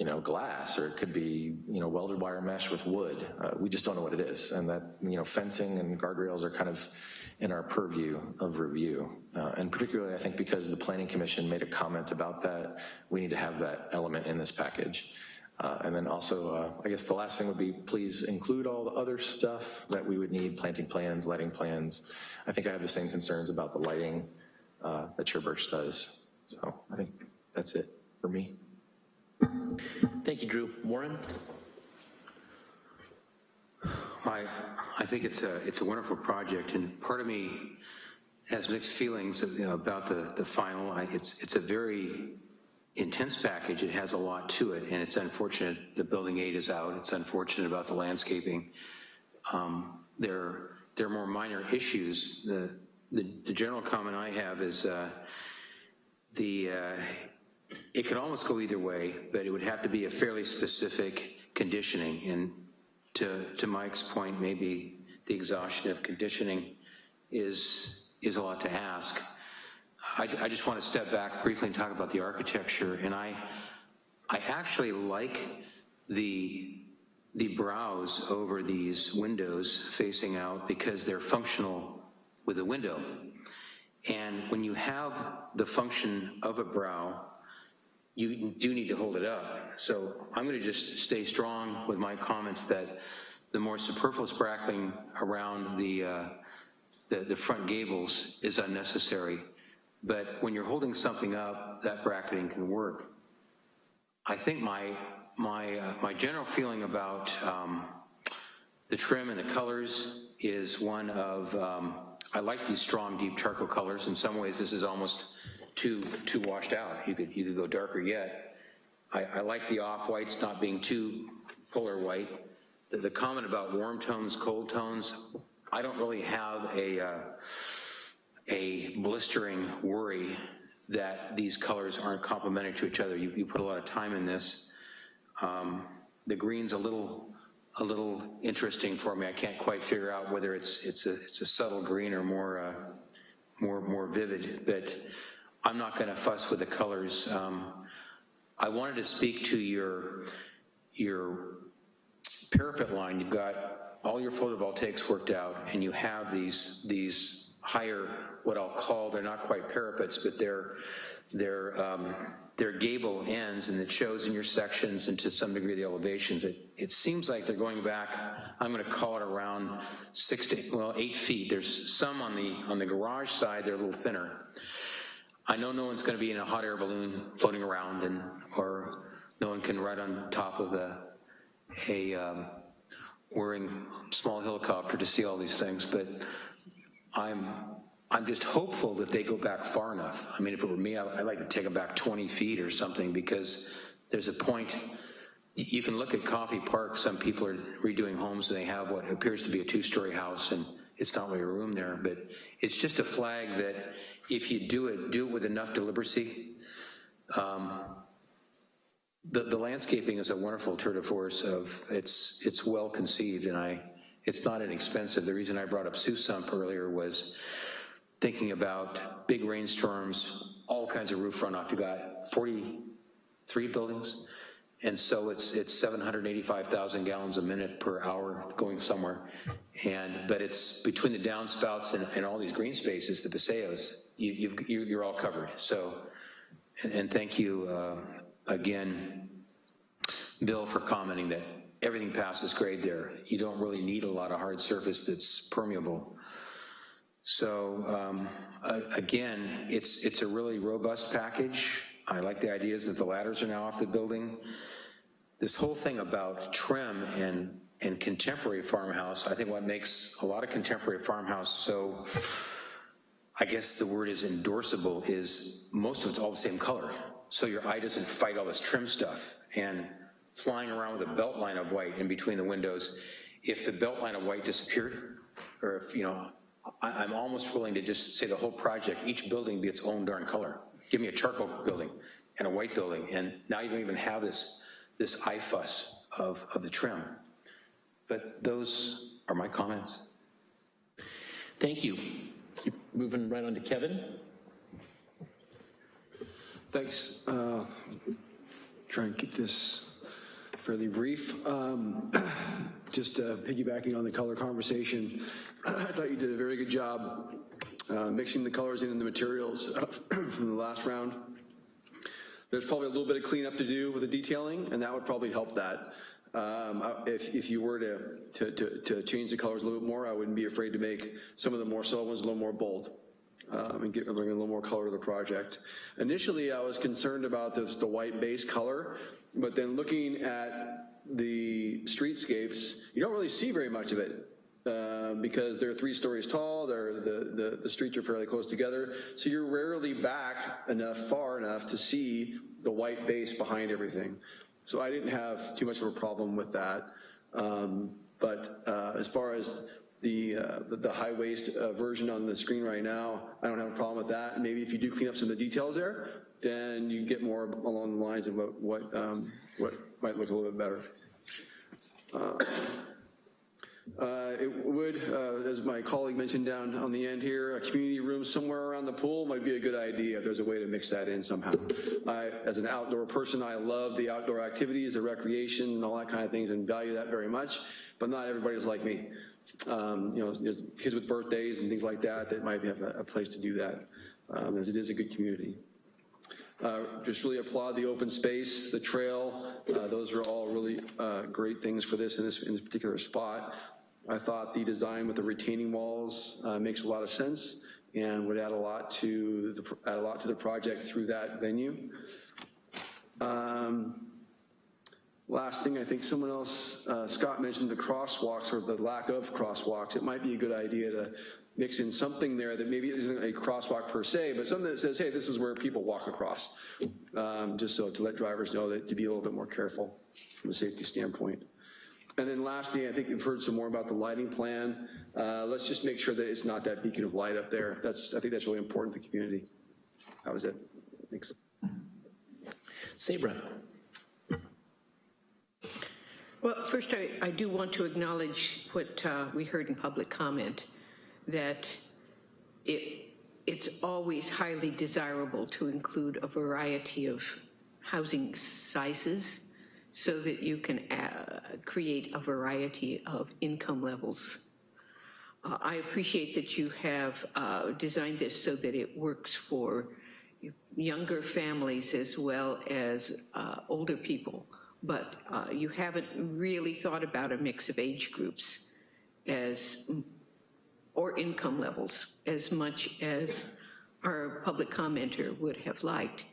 you know, glass, or it could be, you know, welded wire mesh with wood. Uh, we just don't know what it is. And that, you know, fencing and guardrails are kind of in our purview of review. Uh, and particularly, I think because the Planning Commission made a comment about that, we need to have that element in this package. Uh, and then also, uh, I guess the last thing would be, please include all the other stuff that we would need, planting plans, lighting plans. I think I have the same concerns about the lighting uh, that Chair Birch does. So I think that's it for me. Thank you, Drew. Warren? I, I think it's a, it's a wonderful project, and part of me has mixed feelings about the, the final. I, it's, it's a very intense package. It has a lot to it, and it's unfortunate the building aid is out. It's unfortunate about the landscaping. Um, there, there are more minor issues. The, the, the general comment I have is uh, the, uh, it could almost go either way, but it would have to be a fairly specific conditioning. And to, to Mike's point, maybe the exhaustion of conditioning is, is a lot to ask. I, I just want to step back briefly and talk about the architecture. And I, I actually like the, the brows over these windows facing out because they're functional with a window. And when you have the function of a brow, you do need to hold it up. So I'm gonna just stay strong with my comments that the more superfluous brackling around the, uh, the, the front gables is unnecessary. But when you're holding something up, that bracketing can work. I think my, my, uh, my general feeling about um, the trim and the colors is one of, um, I like these strong, deep charcoal colors. In some ways, this is almost too, too washed out. You could, you could go darker yet. I, I like the off-whites not being too polar white. The, the, comment about warm tones, cold tones, I don't really have a, uh, a blistering worry that these colors aren't complementary to each other. You, you put a lot of time in this. Um, the green's a little, a little interesting for me. I can't quite figure out whether it's, it's, a, it's a subtle green or more, uh, more, more vivid, but I'm not gonna fuss with the colors. Um, I wanted to speak to your, your parapet line. You've got all your photovoltaics worked out and you have these, these higher, what I'll call, they're not quite parapets, but they're, they're, um, they're gable ends and it shows in your sections and to some degree the elevations. It, it seems like they're going back, I'm gonna call it around six to, well, eight feet. There's some on the, on the garage side, they're a little thinner. I know no one's gonna be in a hot air balloon floating around and, or no one can ride on top of a, a um, small helicopter to see all these things, but I'm, I'm just hopeful that they go back far enough. I mean, if it were me, I'd like to take them back 20 feet or something because there's a point, you can look at Coffey Park, some people are redoing homes and they have what appears to be a two-story house and it's not really room there, but it's just a flag that if you do it, do it with enough deliberacy. Um, The, the landscaping is a wonderful tour de force of, it's, it's well conceived and I, it's not inexpensive. The reason I brought up Sump earlier was thinking about big rainstorms, all kinds of roof runoff. You got 43 buildings, and so it's it's 785,000 gallons a minute per hour going somewhere. And but it's between the downspouts and, and all these green spaces, the paseos, you, you- you're all covered. So, and, and thank you uh, again, Bill, for commenting that everything passes grade there. You don't really need a lot of hard surface that's permeable. So um, a- again, it's, it's a really robust package. I like the ideas that the ladders are now off the building. This whole thing about trim and, and contemporary farmhouse, I think what makes a lot of contemporary farmhouse so, I guess the word is endorsable, is most of it's all the same color. So your eye doesn't fight all this trim stuff. And flying around with a belt line of white in between the windows, if the belt line of white disappeared, or if, you know, I, I'm almost willing to just say the whole project, each building be its own darn color. Give me a charcoal building and a white building, and now you don't even have this, this eye fuss of, of the trim. But those are my comments. Thank you. Keep moving right on to Kevin. Thanks. Uh, Try and keep this fairly brief. Um, (clears throat) Just uh, piggybacking on the color conversation, (clears throat) I thought you did a very good job uh, mixing the colors in and the materials (coughs) from the last round. There's probably a little bit of cleanup to do with the detailing, and that would probably help that. Um, If, if you were to, to, to, to change the colors a little bit more, I wouldn't be afraid to make some of the more subtle ones a little more bold um, and get, bring a little more color to the project. Initially, I was concerned about this, the white base color, but then looking at the streetscapes, you don't really see very much of it uh, because they're three stories tall, the, the, the streets are fairly close together, so you're rarely back enough, far enough to see the white base behind everything. So I didn't have too much of a problem with that. Um, But uh, as far as the, uh, the- the high waist uh, version on the screen right now, I don't have a problem with that. Maybe if you do clean up some of the details there, then you get more along the lines of what, what, um, what might look a little bit better. Uh, It would, uh, as my colleague mentioned down on the end here, a community room somewhere around the pool might be a good idea if there's a way to mix that in somehow. I, as an outdoor person, I love the outdoor activities, the recreation and all that kind of things and value that very much, but not everybody's like me. Um, You know, there's kids with birthdays and things like that that might have a, a place to do that, um, as it is a good community. Uh, Just really applaud the open space, the trail, uh, those are all really uh, great things for this in this, in this particular spot. I thought the design with the retaining walls uh, makes a lot of sense and would add a lot to, the add a lot to the project through that venue. Um, Last thing, I think someone else, uh, Scott mentioned the crosswalks or the lack of crosswalks. It might be a good idea to mix in something there that maybe isn't a crosswalk per se, but something that says, hey, this is where people walk across. Um, Just so to let drivers know that to be a little bit more careful from a safety standpoint. And then lastly, I think we've heard some more about the lighting plan. Uh, Let's just make sure that it's not that beacon of light up there. That's, I think that's really important to the community. That was it. Thanks. Sabra. Well, first, I, I do want to acknowledge what uh, we heard in public comment, that it, it's always highly desirable to include a variety of housing sizes so that you can uh, create a variety of income levels. Uh, I appreciate that you have uh, designed this so that it works for younger families as well as uh, older people, but uh, you haven't really thought about a mix of age groups as, or income levels as much as our public commenter would have liked,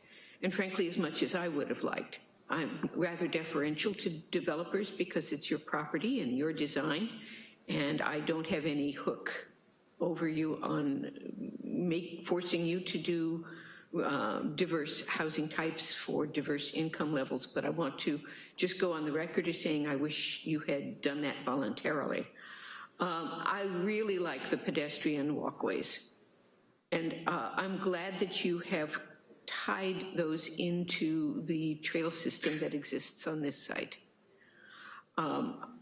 and frankly, as much as I would have liked. I'm rather deferential to developers because it's your property and your design, and I don't have any hook over you on make, forcing you to do uh, diverse housing types for diverse income levels, but I want to just go on the record as saying I wish you had done that voluntarily. Um, I really like the pedestrian walkways. And uh, I'm glad that you have tied those into the trail system that exists on this site. Um,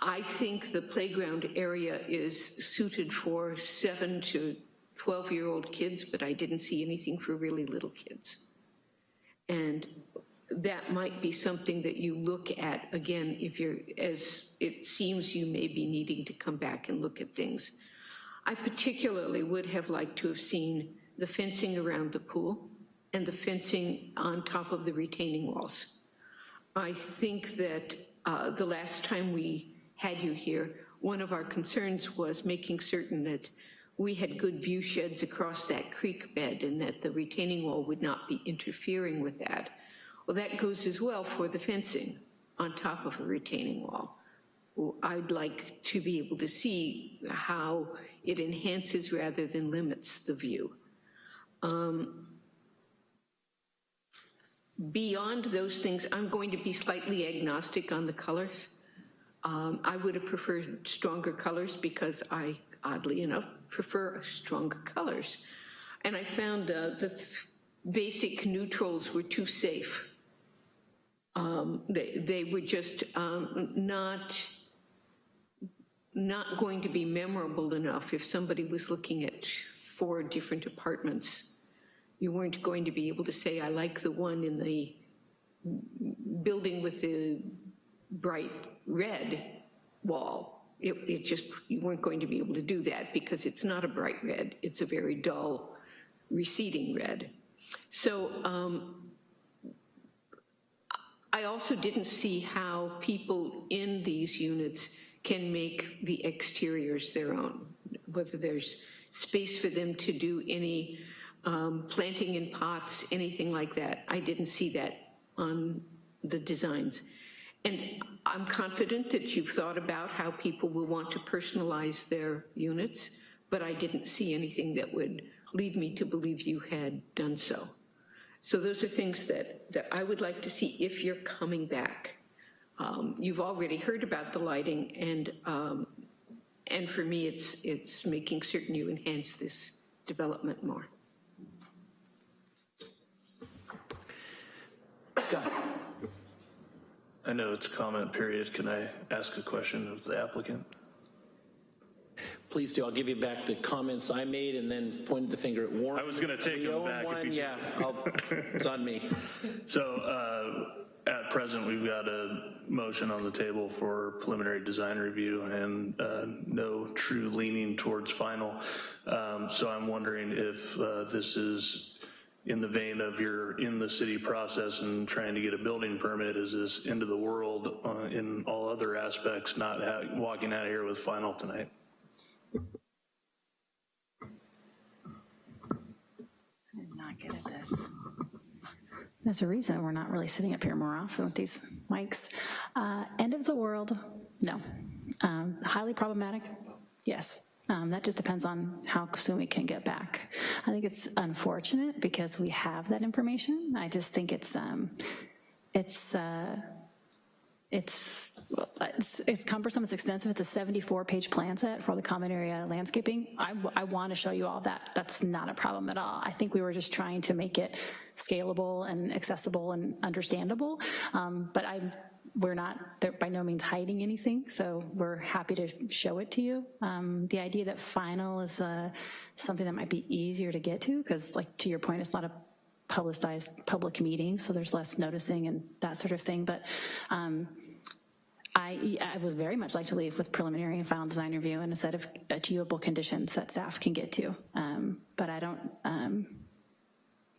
I think the playground area is suited for seven to 12-year-old kids, but I didn't see anything for really little kids. And that might be something that you look at, again, if you're, as it seems you may be needing to come back and look at things. I particularly would have liked to have seen the fencing around the pool and the fencing on top of the retaining walls. I think that uh, the last time we had you here, one of our concerns was making certain that we had good view sheds across that creek bed and that the retaining wall would not be interfering with that. Well, that goes as well for the fencing on top of a retaining wall. I'd like to be able to see how it enhances rather than limits the view. Um, beyond those things, I'm going to be slightly agnostic on the colors. Um, I would have preferred stronger colors because I, oddly enough, prefer stronger colors. And I found uh, the basic neutrals were too safe. Um, they, they were just um, not, not going to be memorable enough if somebody was looking at four different apartments. You weren't going to be able to say, I like the one in the building with the bright red wall. It, it, just, you weren't going to be able to do that because it's not a bright red, it's a very dull, receding red. So um, I also didn't see how people in these units can make the exteriors their own, whether there's space for them to do any um, planting in pots, anything like that. I didn't see that on the designs. And I'm confident that you've thought about how people will want to personalize their units, but I didn't see anything that would lead me to believe you had done so. So those are things that, that I would like to see if you're coming back. Um, you've already heard about the lighting and, um, and for me it's, it's making certain you enhance this development more. Scott. I know it's comment period. Can I ask a question of the applicant? Please do. I'll give you back the comments I made and then pointed the finger at Warren. I was going to take We them back. one, if you Yeah, I'll, it's on me. (laughs) So uh, at present, we've got a motion on the table for preliminary design review and uh, no true leaning towards final. Um, So I'm wondering if uh, this is in the vein of you're in the city process and trying to get a building permit, is this into the world uh, in all other aspects, not walking out of here with final tonight? I did not get at this. There's a reason we're not really sitting up here more often with these mics. Uh, end of the world, no. Um, highly problematic, yes. Um, that just depends on how soon we can get back. I think it's unfortunate because we have that information. I just think it's, um, it's, uh, it's, it's, it's cumbersome, it's extensive, it's a 74-page plan set for the common area landscaping. I, I want to show you all that. That's not a problem at all. I think we were just trying to make it scalable and accessible and understandable, um, but I, we're not by no means hiding anything, so we're happy to show it to you. Um, the idea that final is uh, something that might be easier to get to, because like to your point, it's not a publicized public meeting, so there's less noticing and that sort of thing, but um, I, I would very much like to leave with preliminary and final design review and a set of achievable conditions that staff can get to. Um, but I don't, um,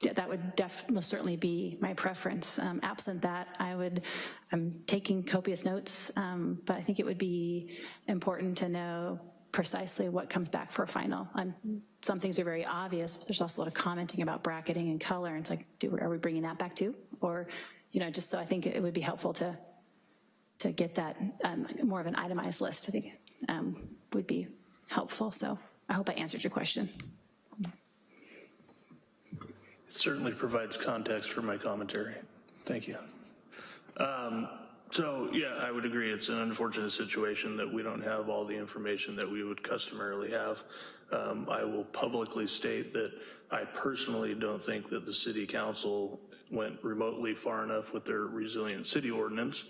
that would def most certainly be my preference. Um, absent that, I would, I'm taking copious notes, um, but I think it would be important to know precisely what comes back for a final. And some things are very obvious, but there's also a lot of commenting about bracketing and color, and it's like, do, are we bringing that back too? Or, you know, just so I think it would be helpful to to get that um, more of an itemized list, I think um, would be helpful. So I hope I answered your question. Certainly provides context for my commentary. Thank you. Um, So, yeah, I would agree. It's an unfortunate situation that we don't have all the information that we would customarily have. Um, I will publicly state that I personally don't think that the city council went remotely far enough with their resilient city ordinance.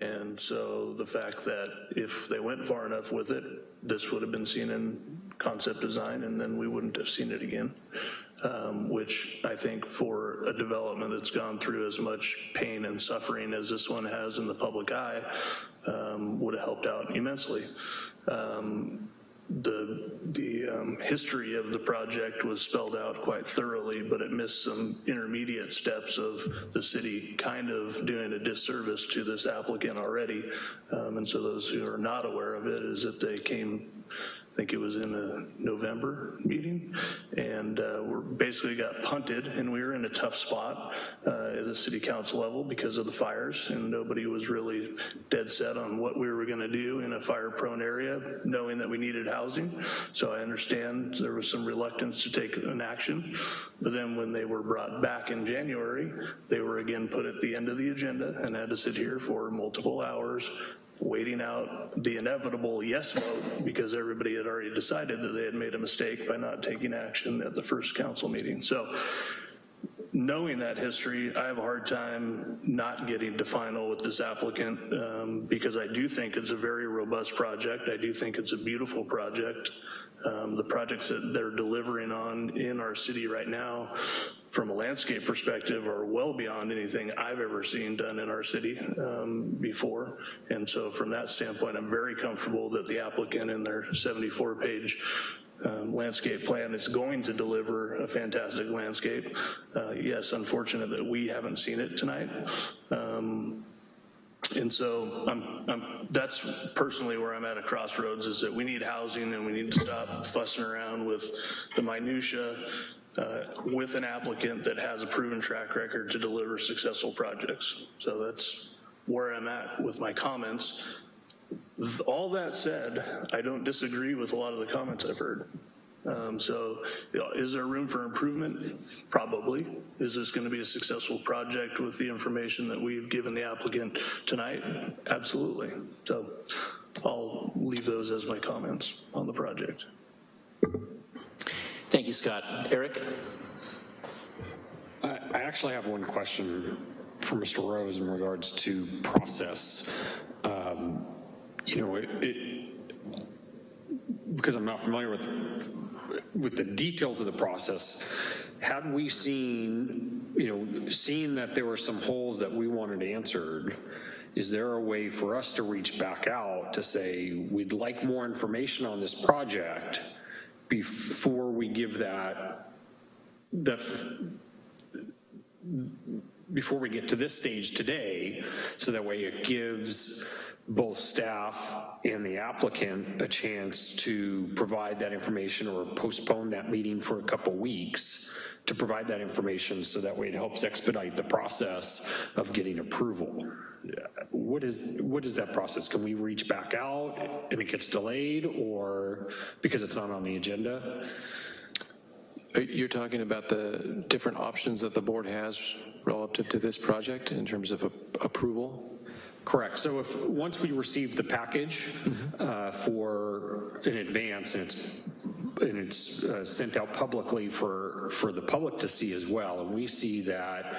And so the fact that if they went far enough with it, this would have been seen in concept design and then we wouldn't have seen it again. Um, which I think for a development that's gone through as much pain and suffering as this one has in the public eye, um, would have helped out immensely. Um, the the um, history of the project was spelled out quite thoroughly, but it missed some intermediate steps of the city kind of doing a disservice to this applicant already. Um, and so those who are not aware of it is that they came I think it was in a November meeting, and uh, we're basically got punted, and we were in a tough spot uh, at the city council level because of the fires, and nobody was really dead set on what we were gonna do in a fire-prone area, knowing that we needed housing. So I understand there was some reluctance to take an action, but then when they were brought back in January, they were again put at the end of the agenda and had to sit here for multiple hours waiting out the inevitable yes vote because everybody had already decided that they had made a mistake by not taking action at the first council meeting. So knowing that history, I have a hard time not getting to final with this applicant um, because I do think it's a very robust project. I do think it's a beautiful project. Um, the projects that they're delivering on in our city right now from a landscape perspective are well beyond anything I've ever seen done in our city um, before. And so from that standpoint, I'm very comfortable that the applicant in their 74 page um, landscape plan is going to deliver a fantastic landscape. Uh, yes, unfortunate that we haven't seen it tonight. Um, and so I'm, I'm, that's personally where I'm at a crossroads is that we need housing and we need to stop fussing around with the minutia uh, with an applicant that has a proven track record to deliver successful projects. So that's where I'm at with my comments. All that said, I don't disagree with a lot of the comments I've heard. Um, so you know, is there room for improvement? Probably. Is this gonna be a successful project with the information that we've given the applicant tonight? Absolutely. So I'll leave those as my comments on the project. Thank you, Scott. Eric? I actually have one question for Mr. Rose in regards to process. Um, You know, it, it, because I'm not familiar with, with the details of the process, had we seen, you know, seen that there were some holes that we wanted answered, is there a way for us to reach back out to say, we'd like more information on this project before we give that, before we get to this stage today, so that way it gives both staff and the applicant a chance to provide that information or postpone that meeting for a couple weeks to provide that information so that way it helps expedite the process of getting approval. What is, what is that process? Can we reach back out and it gets delayed or because it's not on the agenda? You're talking about the different options that the board has relative to this project in terms of a- approval? Correct. So if, once we receive the package uh, for, in advance, and it's, and it's uh, sent out publicly for, for the public to see as well, and we see that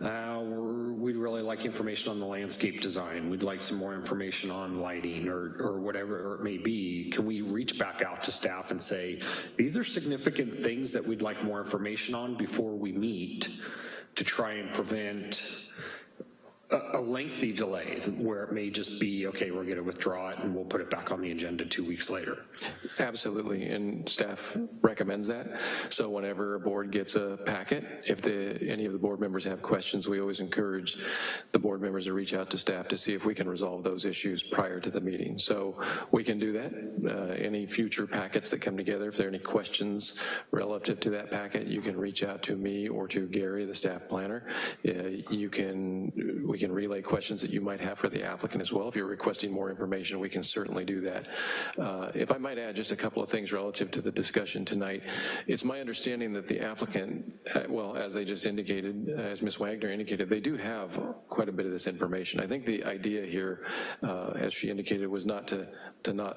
uh, we're- we'd really like information on the landscape design, we'd like some more information on lighting or, or whatever it may be, can we reach back out to staff and say, these are significant things that we'd like more information on before we meet to try and prevent a lengthy delay where it may just be, okay, we're gonna withdraw it and we'll put it back on the agenda two weeks later. Absolutely, and staff recommends that. So whenever a board gets a packet, if the, any of the board members have questions, we always encourage the board members to reach out to staff to see if we can resolve those issues prior to the meeting. So we can do that. Uh, Any future packets that come together, if there are any questions relative to that packet, you can reach out to me or to Gary, the staff planner. Uh, You can, we can relay questions that you might have for the applicant as well. If you're requesting more information, we can certainly do that. Uh, If I might add just a couple of things relative to the discussion tonight, it's my understanding that the applicant, uh, well, as they just indicated, as Ms. Wagner indicated, they do have quite a bit of this information. I think the idea here, uh, as she indicated, was not to, to not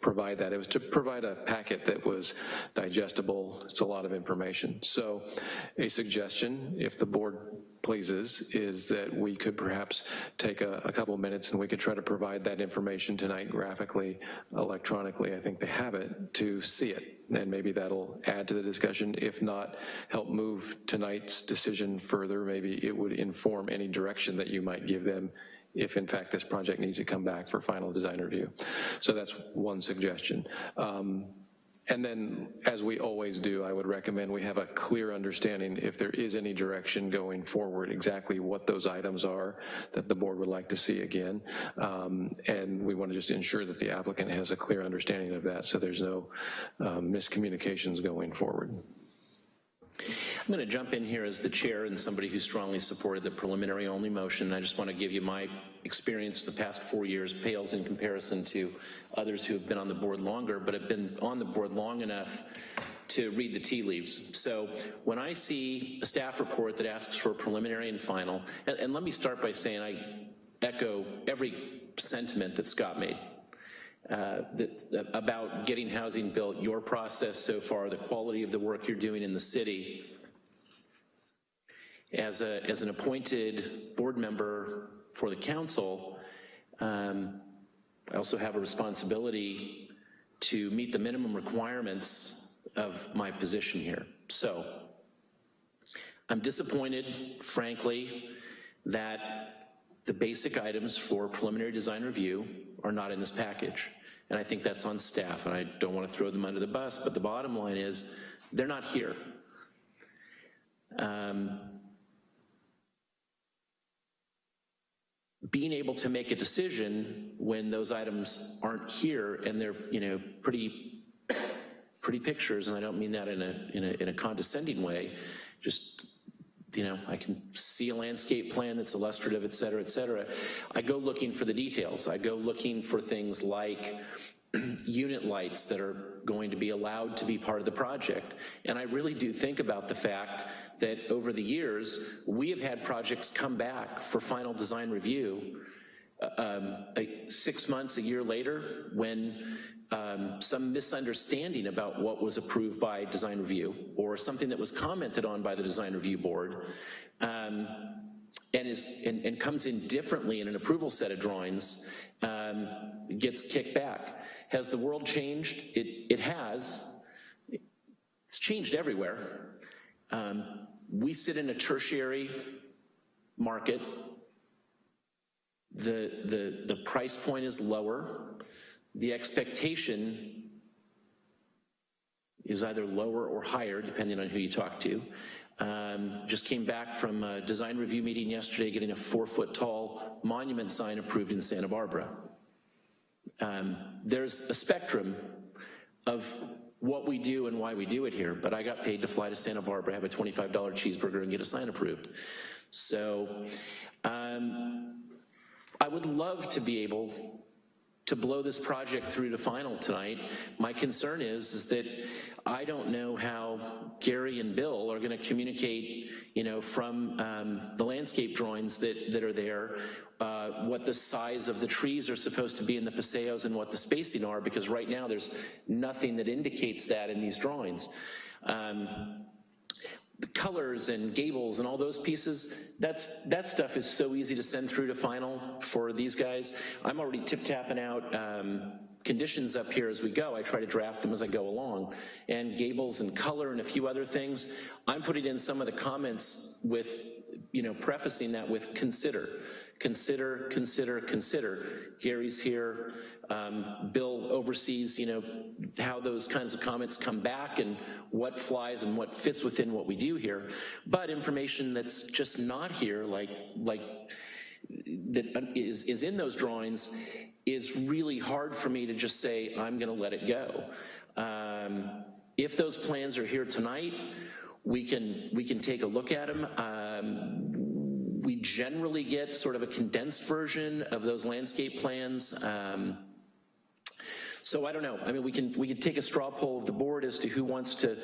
provide that. It was to provide a packet that was digestible. It's a lot of information. So a suggestion, if the board pleases, is that we could perhaps take a, a couple minutes and we could try to provide that information tonight graphically, electronically. I think they have it to see it. And maybe that'll add to the discussion. If not, help move tonight's decision further. Maybe it would inform any direction that you might give them if in fact this project needs to come back for final design review. So that's one suggestion. Um, and then, as we always do, I would recommend we have a clear understanding if there is any direction going forward, exactly what those items are that the board would like to see again. Um, and we want to just ensure that the applicant has a clear understanding of that so there's no um, miscommunications going forward. I'm going to jump in here as the chair and somebody who strongly supported the preliminary only motion. I just want to give you my experience the past four years pales in comparison to others who have been on the board longer, but have been on the board long enough to read the tea leaves. So when I see a staff report that asks for preliminary and final, and, and let me start by saying I echo every sentiment that Scott made. Uh, that, about getting housing built, your process so far, the quality of the work you're doing in the city. As, a, as an appointed board member for the council, um, I also have a responsibility to meet the minimum requirements of my position here. So I'm disappointed, frankly, that the basic items for preliminary design review are not in this package. And I think that's on staff, and I don't want to throw them under the bus, but the bottom line is they're not here. Um, being able to make a decision when those items aren't here and they're, you know, pretty, pretty pictures, and I don't mean that in a, in a, in a condescending way, just you know, I can see a landscape plan that's illustrative, et cetera, et cetera. I go looking for the details. I go looking for things like (clears throat) unit lights that are going to be allowed to be part of the project. And I really do think about the fact that over the years, we have had projects come back for final design review uh, um, six months, a year later, when um, some misunderstanding about what was approved by design review or something that was commented on by the design review board um, and, is, and, and, comes in differently in an approval set of drawings um, gets kicked back. Has the world changed? It, it has. It's changed everywhere. Um, we sit in a tertiary market. The, the, the price point is lower the expectation is either lower or higher, depending on who you talk to. Um, just came back from a design review meeting yesterday, getting a four foot tall monument sign approved in Santa Barbara. Um, there's a spectrum of what we do and why we do it here, but I got paid to fly to Santa Barbara, have a $25 cheeseburger and get a sign approved. So um, I would love to be able to blow this project through to final tonight. My concern is, is that I don't know how Gary and Bill are gonna communicate, you know, from um, the landscape drawings that, that are there, uh, what the size of the trees are supposed to be in the paseos and what the spacing are, because right now there's nothing that indicates that in these drawings. Um, colors and gables and all those pieces, that's, that stuff is so easy to send through to final for these guys. I'm already tip-tapping out um, conditions up here as we go. I try to draft them as I go along. And gables and color and a few other things, I'm putting in some of the comments with, you know, prefacing that with consider. Consider, consider, consider. Gary's here, um, Bill oversees, you know, how those kinds of comments come back and what flies and what fits within what we do here. But information that's just not here, like, like that is, is in those drawings, is really hard for me to just say, I'm gonna let it go. Um, if those plans are here tonight, we can, we can take a look at them. Um, we generally get sort of a condensed version of those landscape plans. Um, so I don't know. I mean, we can we could take a straw poll of the board as to who wants to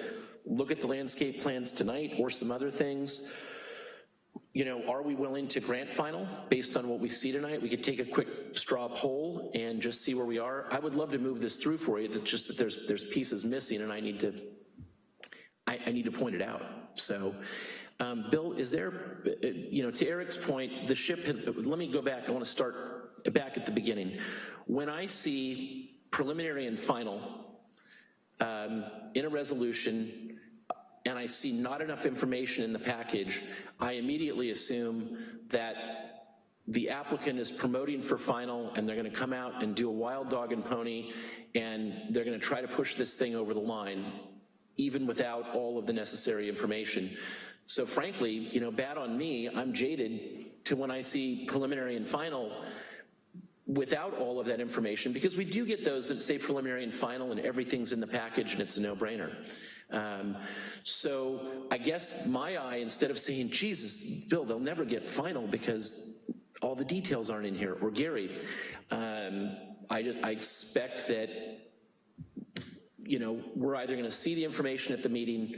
look at the landscape plans tonight or some other things. You know, are we willing to grant final based on what we see tonight? We could take a quick straw poll and just see where we are. I would love to move this through for you. That's just that there's there's pieces missing, and I need to I, I need to point it out. So. Um, Bill, is there, you know, to Eric's point, the ship, had, let me go back, I wanna start back at the beginning. When I see preliminary and final um, in a resolution, and I see not enough information in the package, I immediately assume that the applicant is promoting for final and they're gonna come out and do a wild dog and pony and they're gonna try to push this thing over the line even without all of the necessary information. So frankly, you know, bad on me, I'm jaded to when I see preliminary and final without all of that information, because we do get those that say preliminary and final and everything's in the package and it's a no-brainer. Um, so I guess my eye, instead of saying, Jesus, Bill, they'll never get final because all the details aren't in here, or Gary, um, I, just, I expect that, you know, we're either gonna see the information at the meeting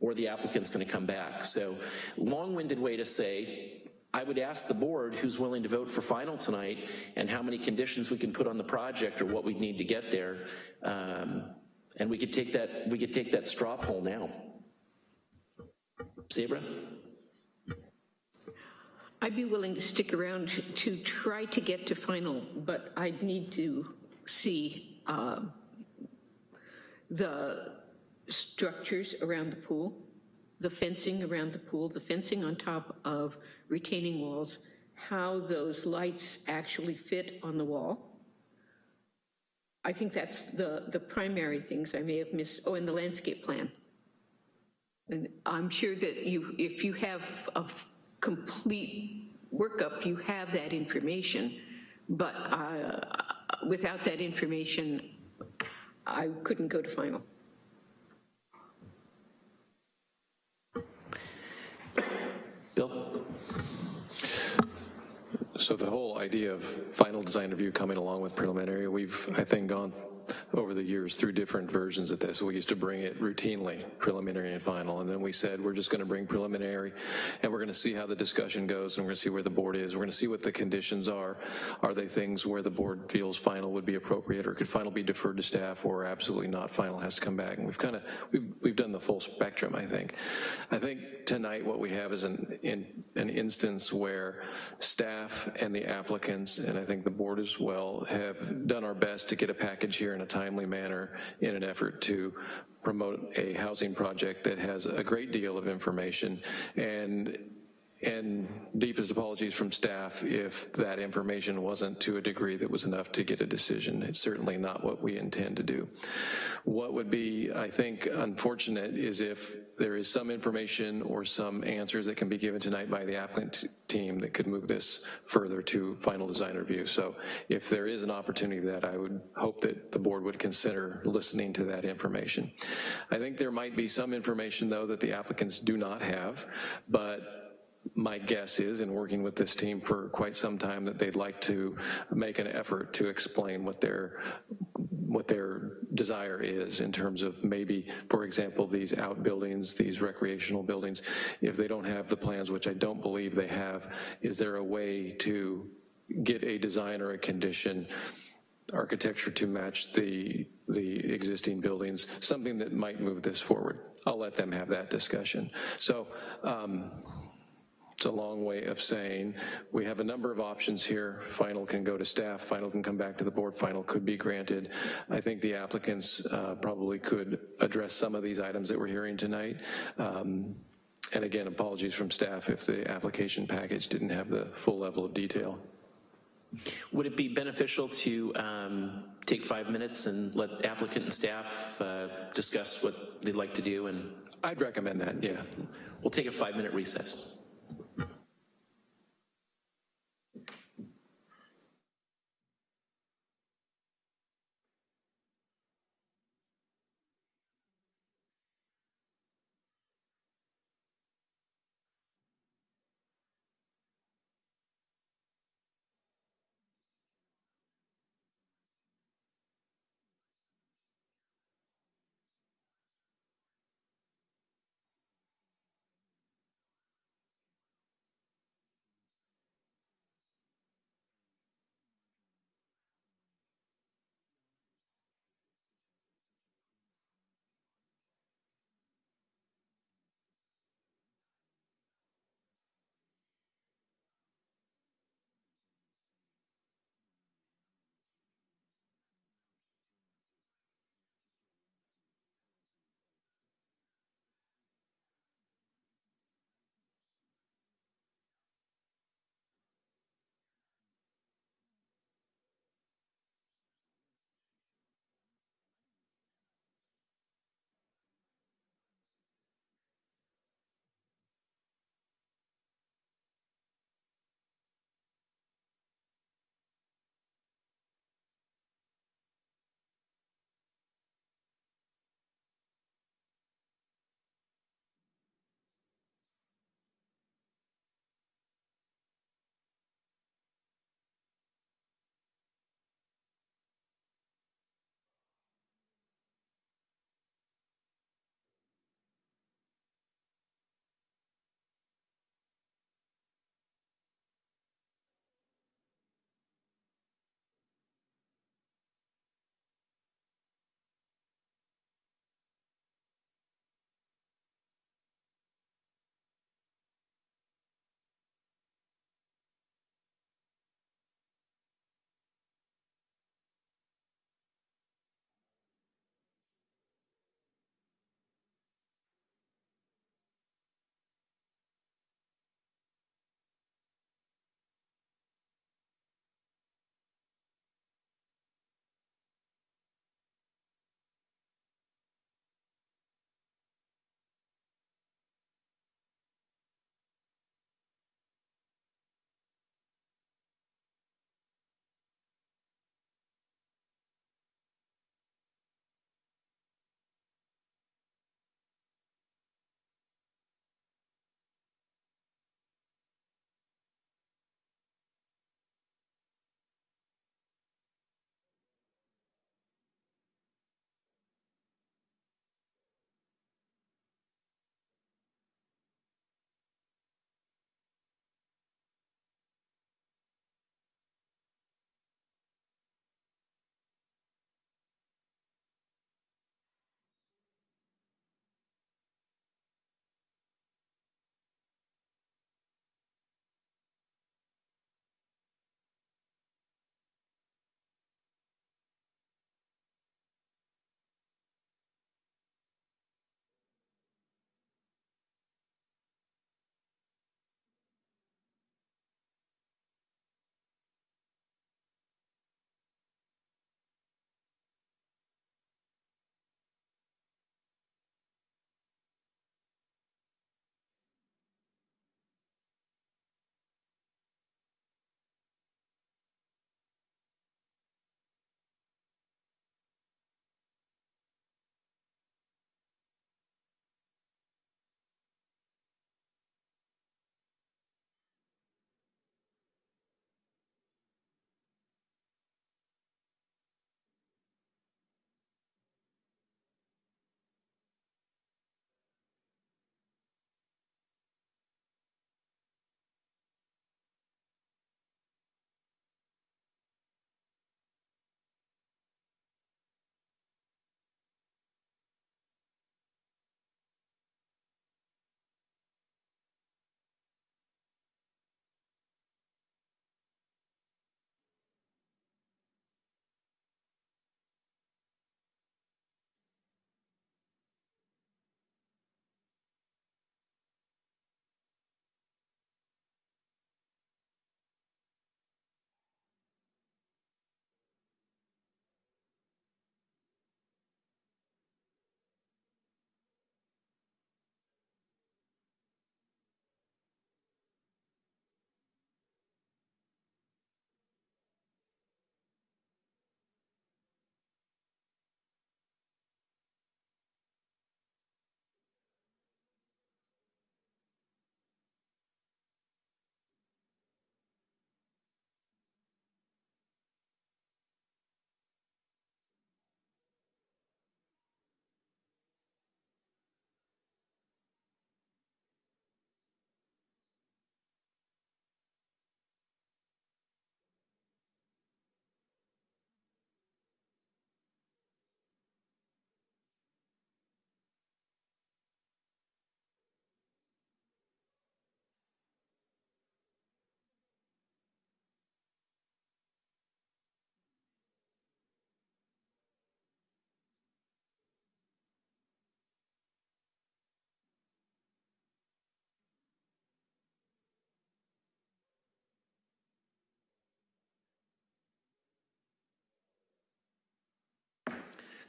or the applicant's gonna come back. So long-winded way to say, I would ask the board who's willing to vote for final tonight and how many conditions we can put on the project or what we'd need to get there. Um, and we could take that, we could take that straw poll now. Sabra? I'd be willing to stick around to try to get to final, but I'd need to see uh, the structures around the pool, the fencing around the pool, the fencing on top of retaining walls, how those lights actually fit on the wall. I think that's the, the primary things I may have missed. Oh, and the landscape plan. And I'm sure that you, if you have a complete workup, you have that information. But uh, without that information, I couldn't go to final. Bill? So the whole idea of final design review coming along with preliminary, we've, I think, gone over the years through different versions of this. We used to bring it routinely, preliminary and final, and then we said we're just gonna bring preliminary and we're gonna see how the discussion goes and we're gonna see where the board is. We're gonna see what the conditions are. Are they things where the board feels final would be appropriate or could final be deferred to staff or absolutely not, final has to come back? And we've kind of, we've, we've done the full spectrum, I think. I think tonight what we have is an, in, an instance where staff and the applicants, and I think the board as well, have done our best to get a package here in a timely manner in an effort to promote a housing project that has a great deal of information and and deepest apologies from staff if that information wasn't to a degree that was enough to get a decision. It's certainly not what we intend to do. What would be, I think, unfortunate is if there is some information or some answers that can be given tonight by the applicant team that could move this further to final design review. So if there is an opportunity that I would hope that the board would consider listening to that information. I think there might be some information though that the applicants do not have, but my guess is, in working with this team for quite some time, that they'd like to make an effort to explain what their what their desire is in terms of maybe, for example, these outbuildings, these recreational buildings, if they don't have the plans, which I don't believe they have, is there a way to get a design or a condition architecture to match the the existing buildings, something that might move this forward. I'll let them have that discussion. So um, it's a long way of saying we have a number of options here. Final can go to staff, final can come back to the board, final could be granted. I think the applicants uh, probably could address some of these items that we're hearing tonight. Um, and again, apologies from staff if the application package didn't have the full level of detail. Would it be beneficial to um, take five minutes and let applicant and staff uh, discuss what they'd like to do? And I'd recommend that, yeah. We'll take a five minute recess.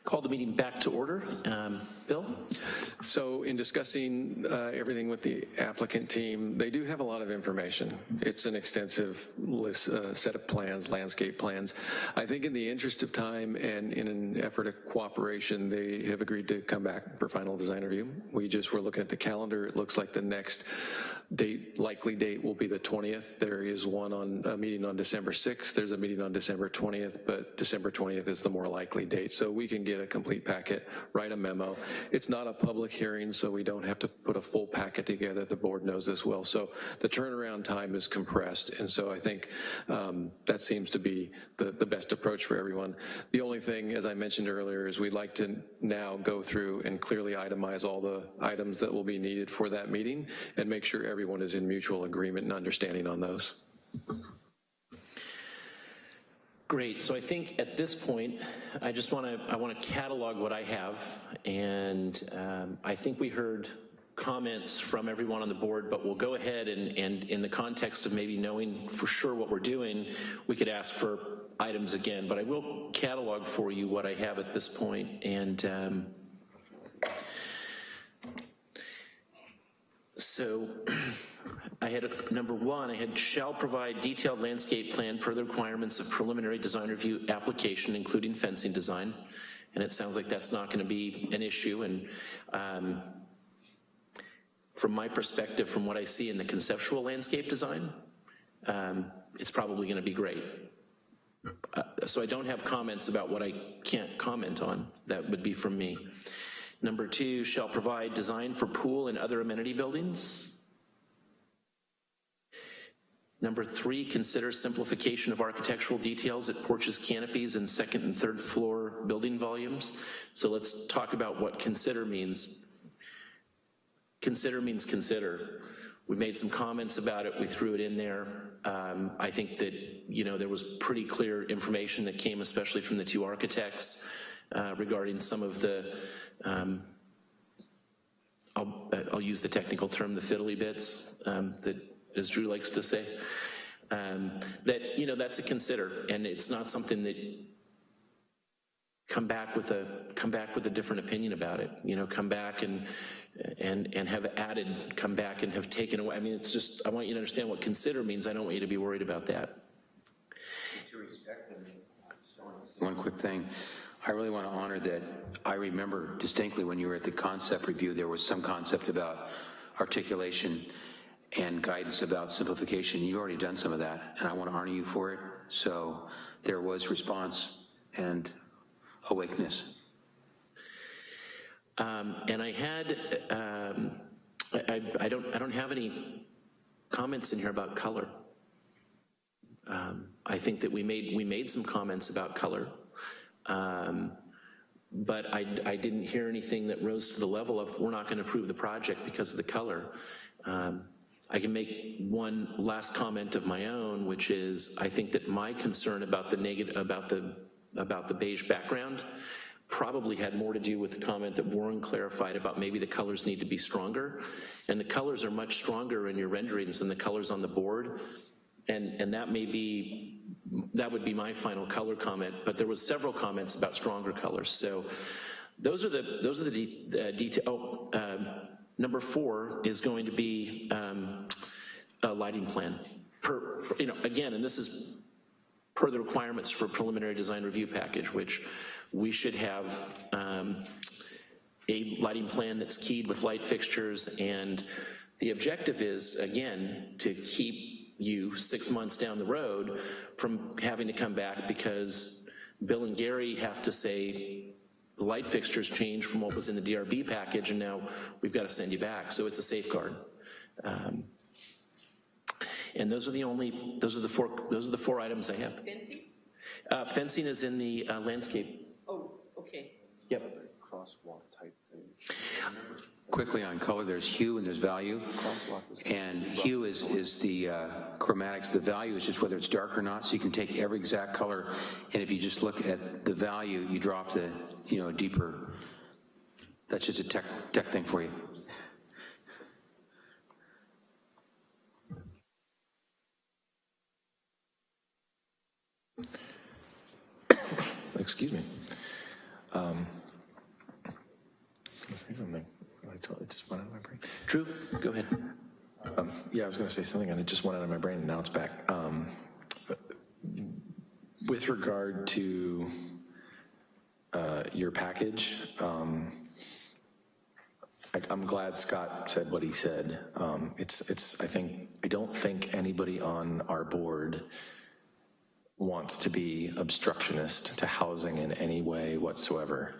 Call the meeting back to order. Um, Bill? So in discussing uh, everything with the applicant team, they do have a lot of information. It's an extensive list, uh, set of plans, landscape plans. I think in the interest of time and in an effort of cooperation, they have agreed to come back for final design review. We just were looking at the calendar. It looks like the next date, likely date will be the 20th. There is one on, a meeting on December 6th. There's a meeting on December 20th, but December 20th is the more likely date. So we can get a complete packet, write a memo. It's not a public hearing, so we don't have to put a full packet together. The board knows this well. So the turnaround time is compressed, and so I think um, that seems to be the, the best approach for everyone. The only thing, as I mentioned earlier, is we'd like to now go through and clearly itemize all the items that will be needed for that meeting and make sure everyone is in mutual agreement and understanding on those. Great, so I think at this point, I just want to, I want to catalog what I have, and um, I think we heard comments from everyone on the board, but we'll go ahead and, and in the context of maybe knowing for sure what we're doing, we could ask for items again, but I will catalog for you what I have at this point, and um, so (clears throat) I had, number one, I had shall provide detailed landscape plan per the requirements of preliminary design review application, including fencing design. And it sounds like that's not gonna be an issue, and um, from my perspective, from what I see in the conceptual landscape design, um, it's probably gonna be great. Uh, So I don't have comments about what I can't comment on. That would be from me. Number two, shall provide design for pool and other amenity buildings. Number three, consider simplification of architectural details at porches, canopies, and second and third floor building volumes. So let's talk about what consider means. Consider means consider. We made some comments about it, we threw it in there. Um, I think that, you know, there was pretty clear information that came, especially from the two architects, uh, regarding some of the, um, I'll, I'll use the technical term, the fiddly bits, um, that, as Drew likes to say. Um, that, you know, that's a consider, and it's not something that come back with a come back with a different opinion about it. You know, come back and and and have added, come back and have taken away. I mean, it's just I want you to understand what consider means. I don't want you to be worried about that. One quick thing. I really want to honor that I remember distinctly when you were at the concept review, there was some concept about articulation and guidance about simplification. You've already done some of that, and I want to honor you for it. So there was response and awakeness. Um, and I had, um, I, I, don't, I don't have any comments in here about color. Um, I think that we made, we made some comments about color, um, but I, I didn't hear anything that rose to the level of, we're not gonna approve the project because of the color. Um, I can make one last comment of my own, which is, I think that my concern about the negative, about the, about the beige background probably had more to do with the comment that Warren clarified about maybe the colors need to be stronger. And the colors are much stronger in your renderings than the colors on the board. And, and that may be, that would be my final color comment, but there was several comments about stronger colors. So those are the, those are the de uh, detail, oh, um, number four is going to be um, a lighting plan. Per, you know, again, and this is per the requirements for preliminary design review package, which we should have um, a lighting plan that's keyed with light fixtures, and the objective is, again, to keep you six months down the road from having to come back because Bill and Gary have to say, light fixtures changed from what was in the DRB package, and now we've got to send you back, so it's a safeguard. Um, and those are the only, those are the four, those are the four items I have. Fencing? Uh, fencing is in the uh, landscape. Oh, okay. Yep. Crosswalk type thing. Quickly on color, there's hue and there's value. And hue is, is the uh, chromatics, the value is just whether it's dark or not, so you can take every exact color, and if you just look at the value, you drop the, you know, deeper, that's just a tech, tech thing for you. (coughs) Excuse me. Um, Drew, go ahead. Um, Yeah, I was going to say something, and it just went out of my brain, and now it's back. Um, With regard to uh, your package, um, I- I'm glad Scott said what he said. Um, It's, it's, I think, I don't think anybody on our board wants to be obstructionist to housing in any way whatsoever.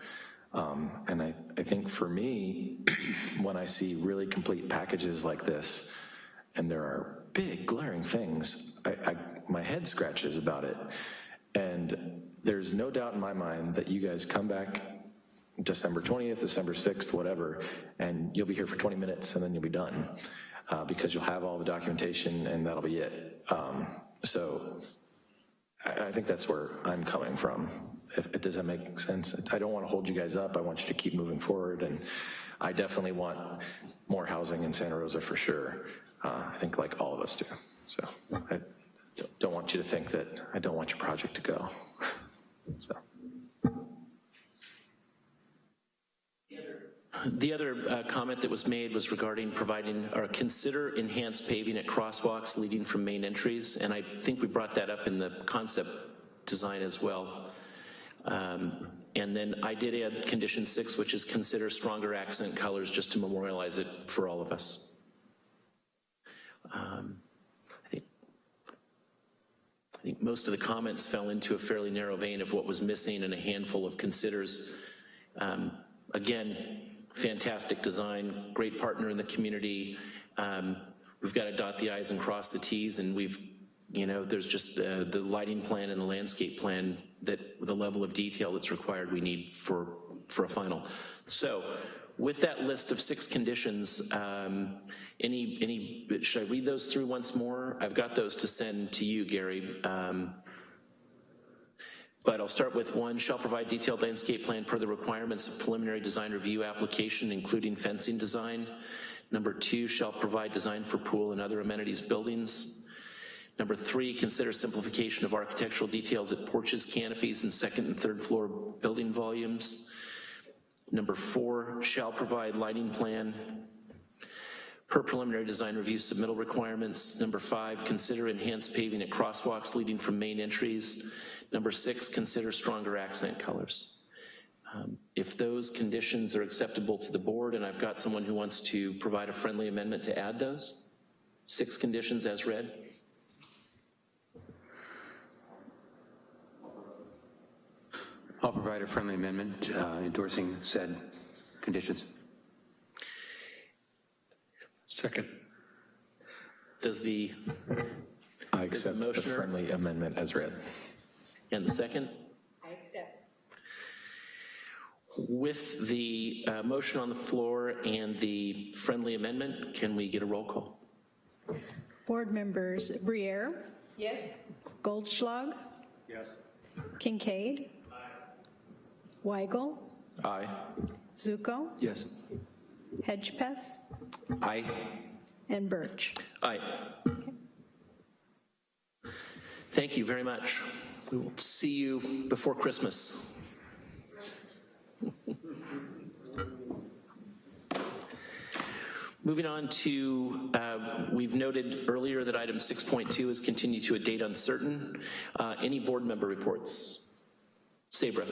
Um, And I, I think for me, (clears throat) when I see really complete packages like this, and there are big glaring things, I, I, my head scratches about it. And there's no doubt in my mind that you guys come back December 20th, December 6th, whatever, and you'll be here for 20 minutes and then you'll be done, uh, because you'll have all the documentation and that'll be it. Um, So I, I think that's where I'm coming from. If, if- does that make sense? I don't want to hold you guys up. I want you to keep moving forward, and I definitely want more housing in Santa Rosa for sure. Uh, I think like all of us do. So I don't want you to think that I don't want your project to go. (laughs) So. The other uh, comment that was made was regarding providing, or consider enhanced paving at crosswalks leading from main entries, and I think we brought that up in the concept design as well. Um, And then I did add condition six, which is consider stronger accent colors, just to memorialize it for all of us. Um, I think I think most of the comments fell into a fairly narrow vein of what was missing and a handful of considers. Um, Again, fantastic design, great partner in the community. Um, We've got to dot the i's and cross the t's, and we've, you know, there's just uh, the lighting plan and the landscape plan that, the level of detail that's required we need for, for a final. So with that list of six conditions, um, any, any, should I read those through once more? I've got those to send to you, Gary. Um, but I'll start with one, shall provide detailed landscape plan per the requirements of preliminary design review application, including fencing design. Number two, shall provide design for pool and other amenities buildings. Number three, consider simplification of architectural details at porches, canopies, and second and third floor building volumes. Number four, shall provide lighting plan per preliminary design review submittal requirements. Number five, consider enhanced paving at crosswalks leading from main entries. Number six, consider stronger accent colors. Um, If those conditions are acceptable to the board, and I've got someone who wants to provide a friendly amendment to add those, six conditions as read. I'll provide a friendly amendment uh, endorsing said conditions. Second. Does the, I accept the motioner- friendly amendment as read. and the second? I accept. With the uh, motion on the floor and the friendly amendment, can we get a roll call? Board members Briere, Yes? Goldschlag, Yes. Kincaid, Weigel, Aye. Zuko, Yes. Hedgepeth, Aye. and Birch. Aye. Thank you very much. We will see you before Christmas. Moving on to, uh, we've noted earlier that item 6.2 is continued to a date uncertain. Uh, Any board member reports? Sabra.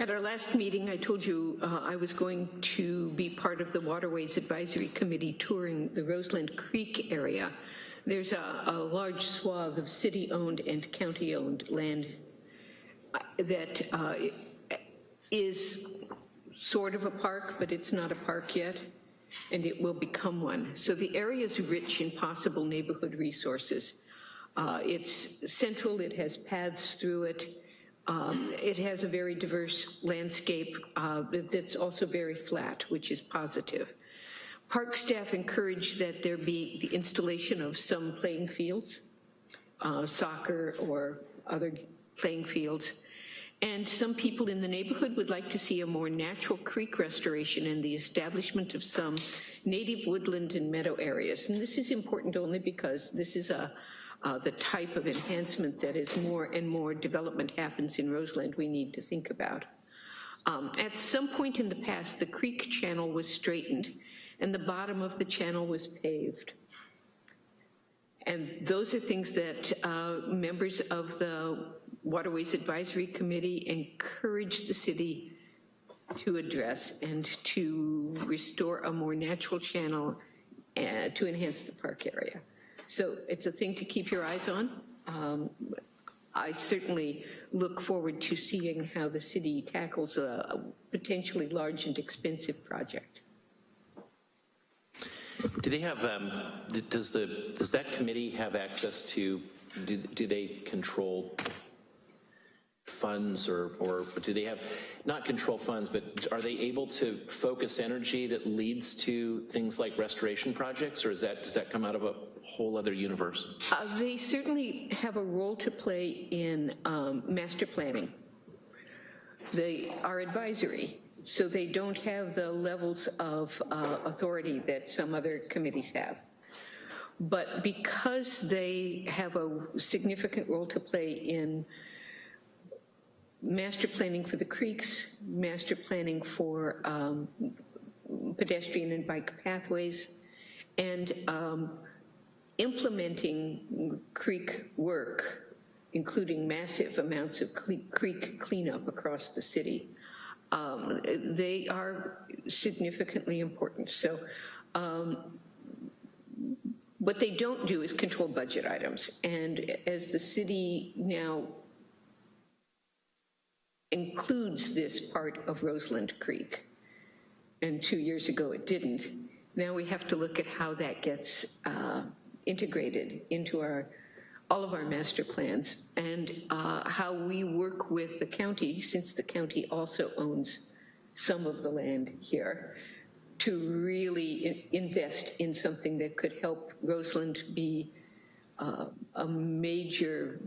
At our last meeting, I told you uh, I was going to be part of the Waterways Advisory Committee touring the Roseland Creek area. There's a, a large swath of city-owned and county-owned land uh, that uh, is sort of a park, but it's not a park yet, and it will become one. So the area is rich in possible neighborhood resources. Uh, It's central, it has paths through it, um, It has a very diverse landscape uh, that's also very flat, which is positive. Park staff encourage that there be the installation of some playing fields, uh, soccer or other playing fields. And some people in the neighborhood would like to see a more natural creek restoration and the establishment of some native woodland and meadow areas. And this is important only because this is a, uh, the type of enhancement that as more and more development happens in Roseland we need to think about. Um, At some point in the past, the creek channel was straightened and the bottom of the channel was paved. And those are things that uh, members of the Waterways Advisory Committee encourage the city to address and to restore a more natural channel uh, to enhance the park area. So it's a thing to keep your eyes on. Um, I certainly look forward to seeing how the city tackles a potentially large and expensive project. Do they have, um, does the, does that committee have access to, do do they control funds or, or do they have, not control funds, but are they able to focus energy that leads to things like restoration projects, or is that, does that come out of a whole other universe? Uh, They certainly have a role to play in um, master planning. They are advisory, so they don't have the levels of uh, authority that some other committees have. But because they have a significant role to play in master planning for the creeks, master planning for um, pedestrian and bike pathways, and um, implementing creek work, including massive amounts of creek cleanup across the city, um, they are significantly important. So um, what they don't do is control budget items. And as the city now includes this part of Roseland Creek, and two years ago it didn't, now we have to look at how that gets uh, integrated into our, all of our master plans, and uh, how we work with the county, since the county also owns some of the land here, to really in- invest in something that could help Roseland be uh, a major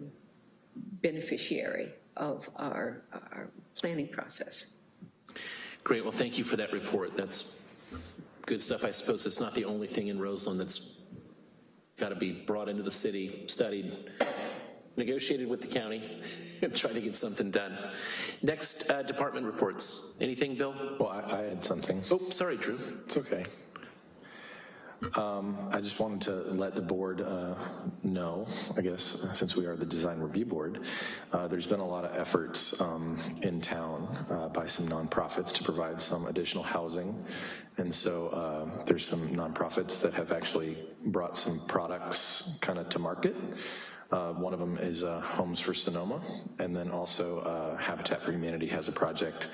beneficiary of our, our planning process. Great, well, thank you for that report. That's good stuff. I suppose it's not the only thing in Roseland that's got to be brought into the city, studied, negotiated with the county, (laughs) and try to get something done. Next, uh, department reports. Anything, Bill? Well, I, I had something. Oh, sorry, Drew. It's okay. Um, I just wanted to let the board uh, know, I guess, since we are the design review board, uh, there's been a lot of efforts um, in town uh, by some nonprofits to provide some additional housing. And so uh, there's some nonprofits that have actually brought some products kind of to market. Uh, One of them is uh, Homes for Sonoma, and then also uh, Habitat for Humanity has a project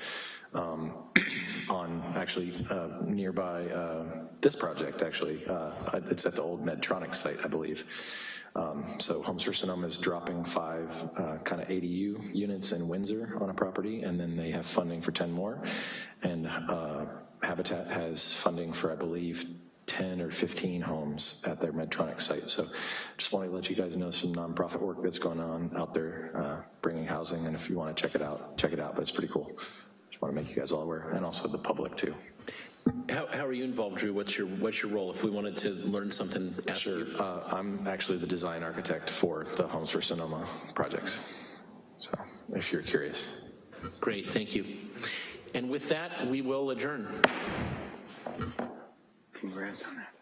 um, (clears throat) on, actually uh, nearby uh, this project, actually. Uh, It's at the old Medtronic site, I believe. Um, So Homes for Sonoma is dropping five kind of ADU units in Windsor on a property, and then they have funding for 10 more. And uh, Habitat has funding for, I believe, 10 or 15 homes at their Medtronic site. So just wanted to let you guys know some nonprofit work that's going on out there, uh, bringing housing, and if you want to check it out, check it out, but it's pretty cool. Just want to make you guys all aware, and also the public too. How, how are you involved, Drew? What's your, what's your role? If we wanted to learn something, ask Sure, you. uh, I'm actually the design architect for the Homes for Sonoma projects, so if you're curious. Great, thank you. And with that, we will adjourn. Congrats on that, that's great.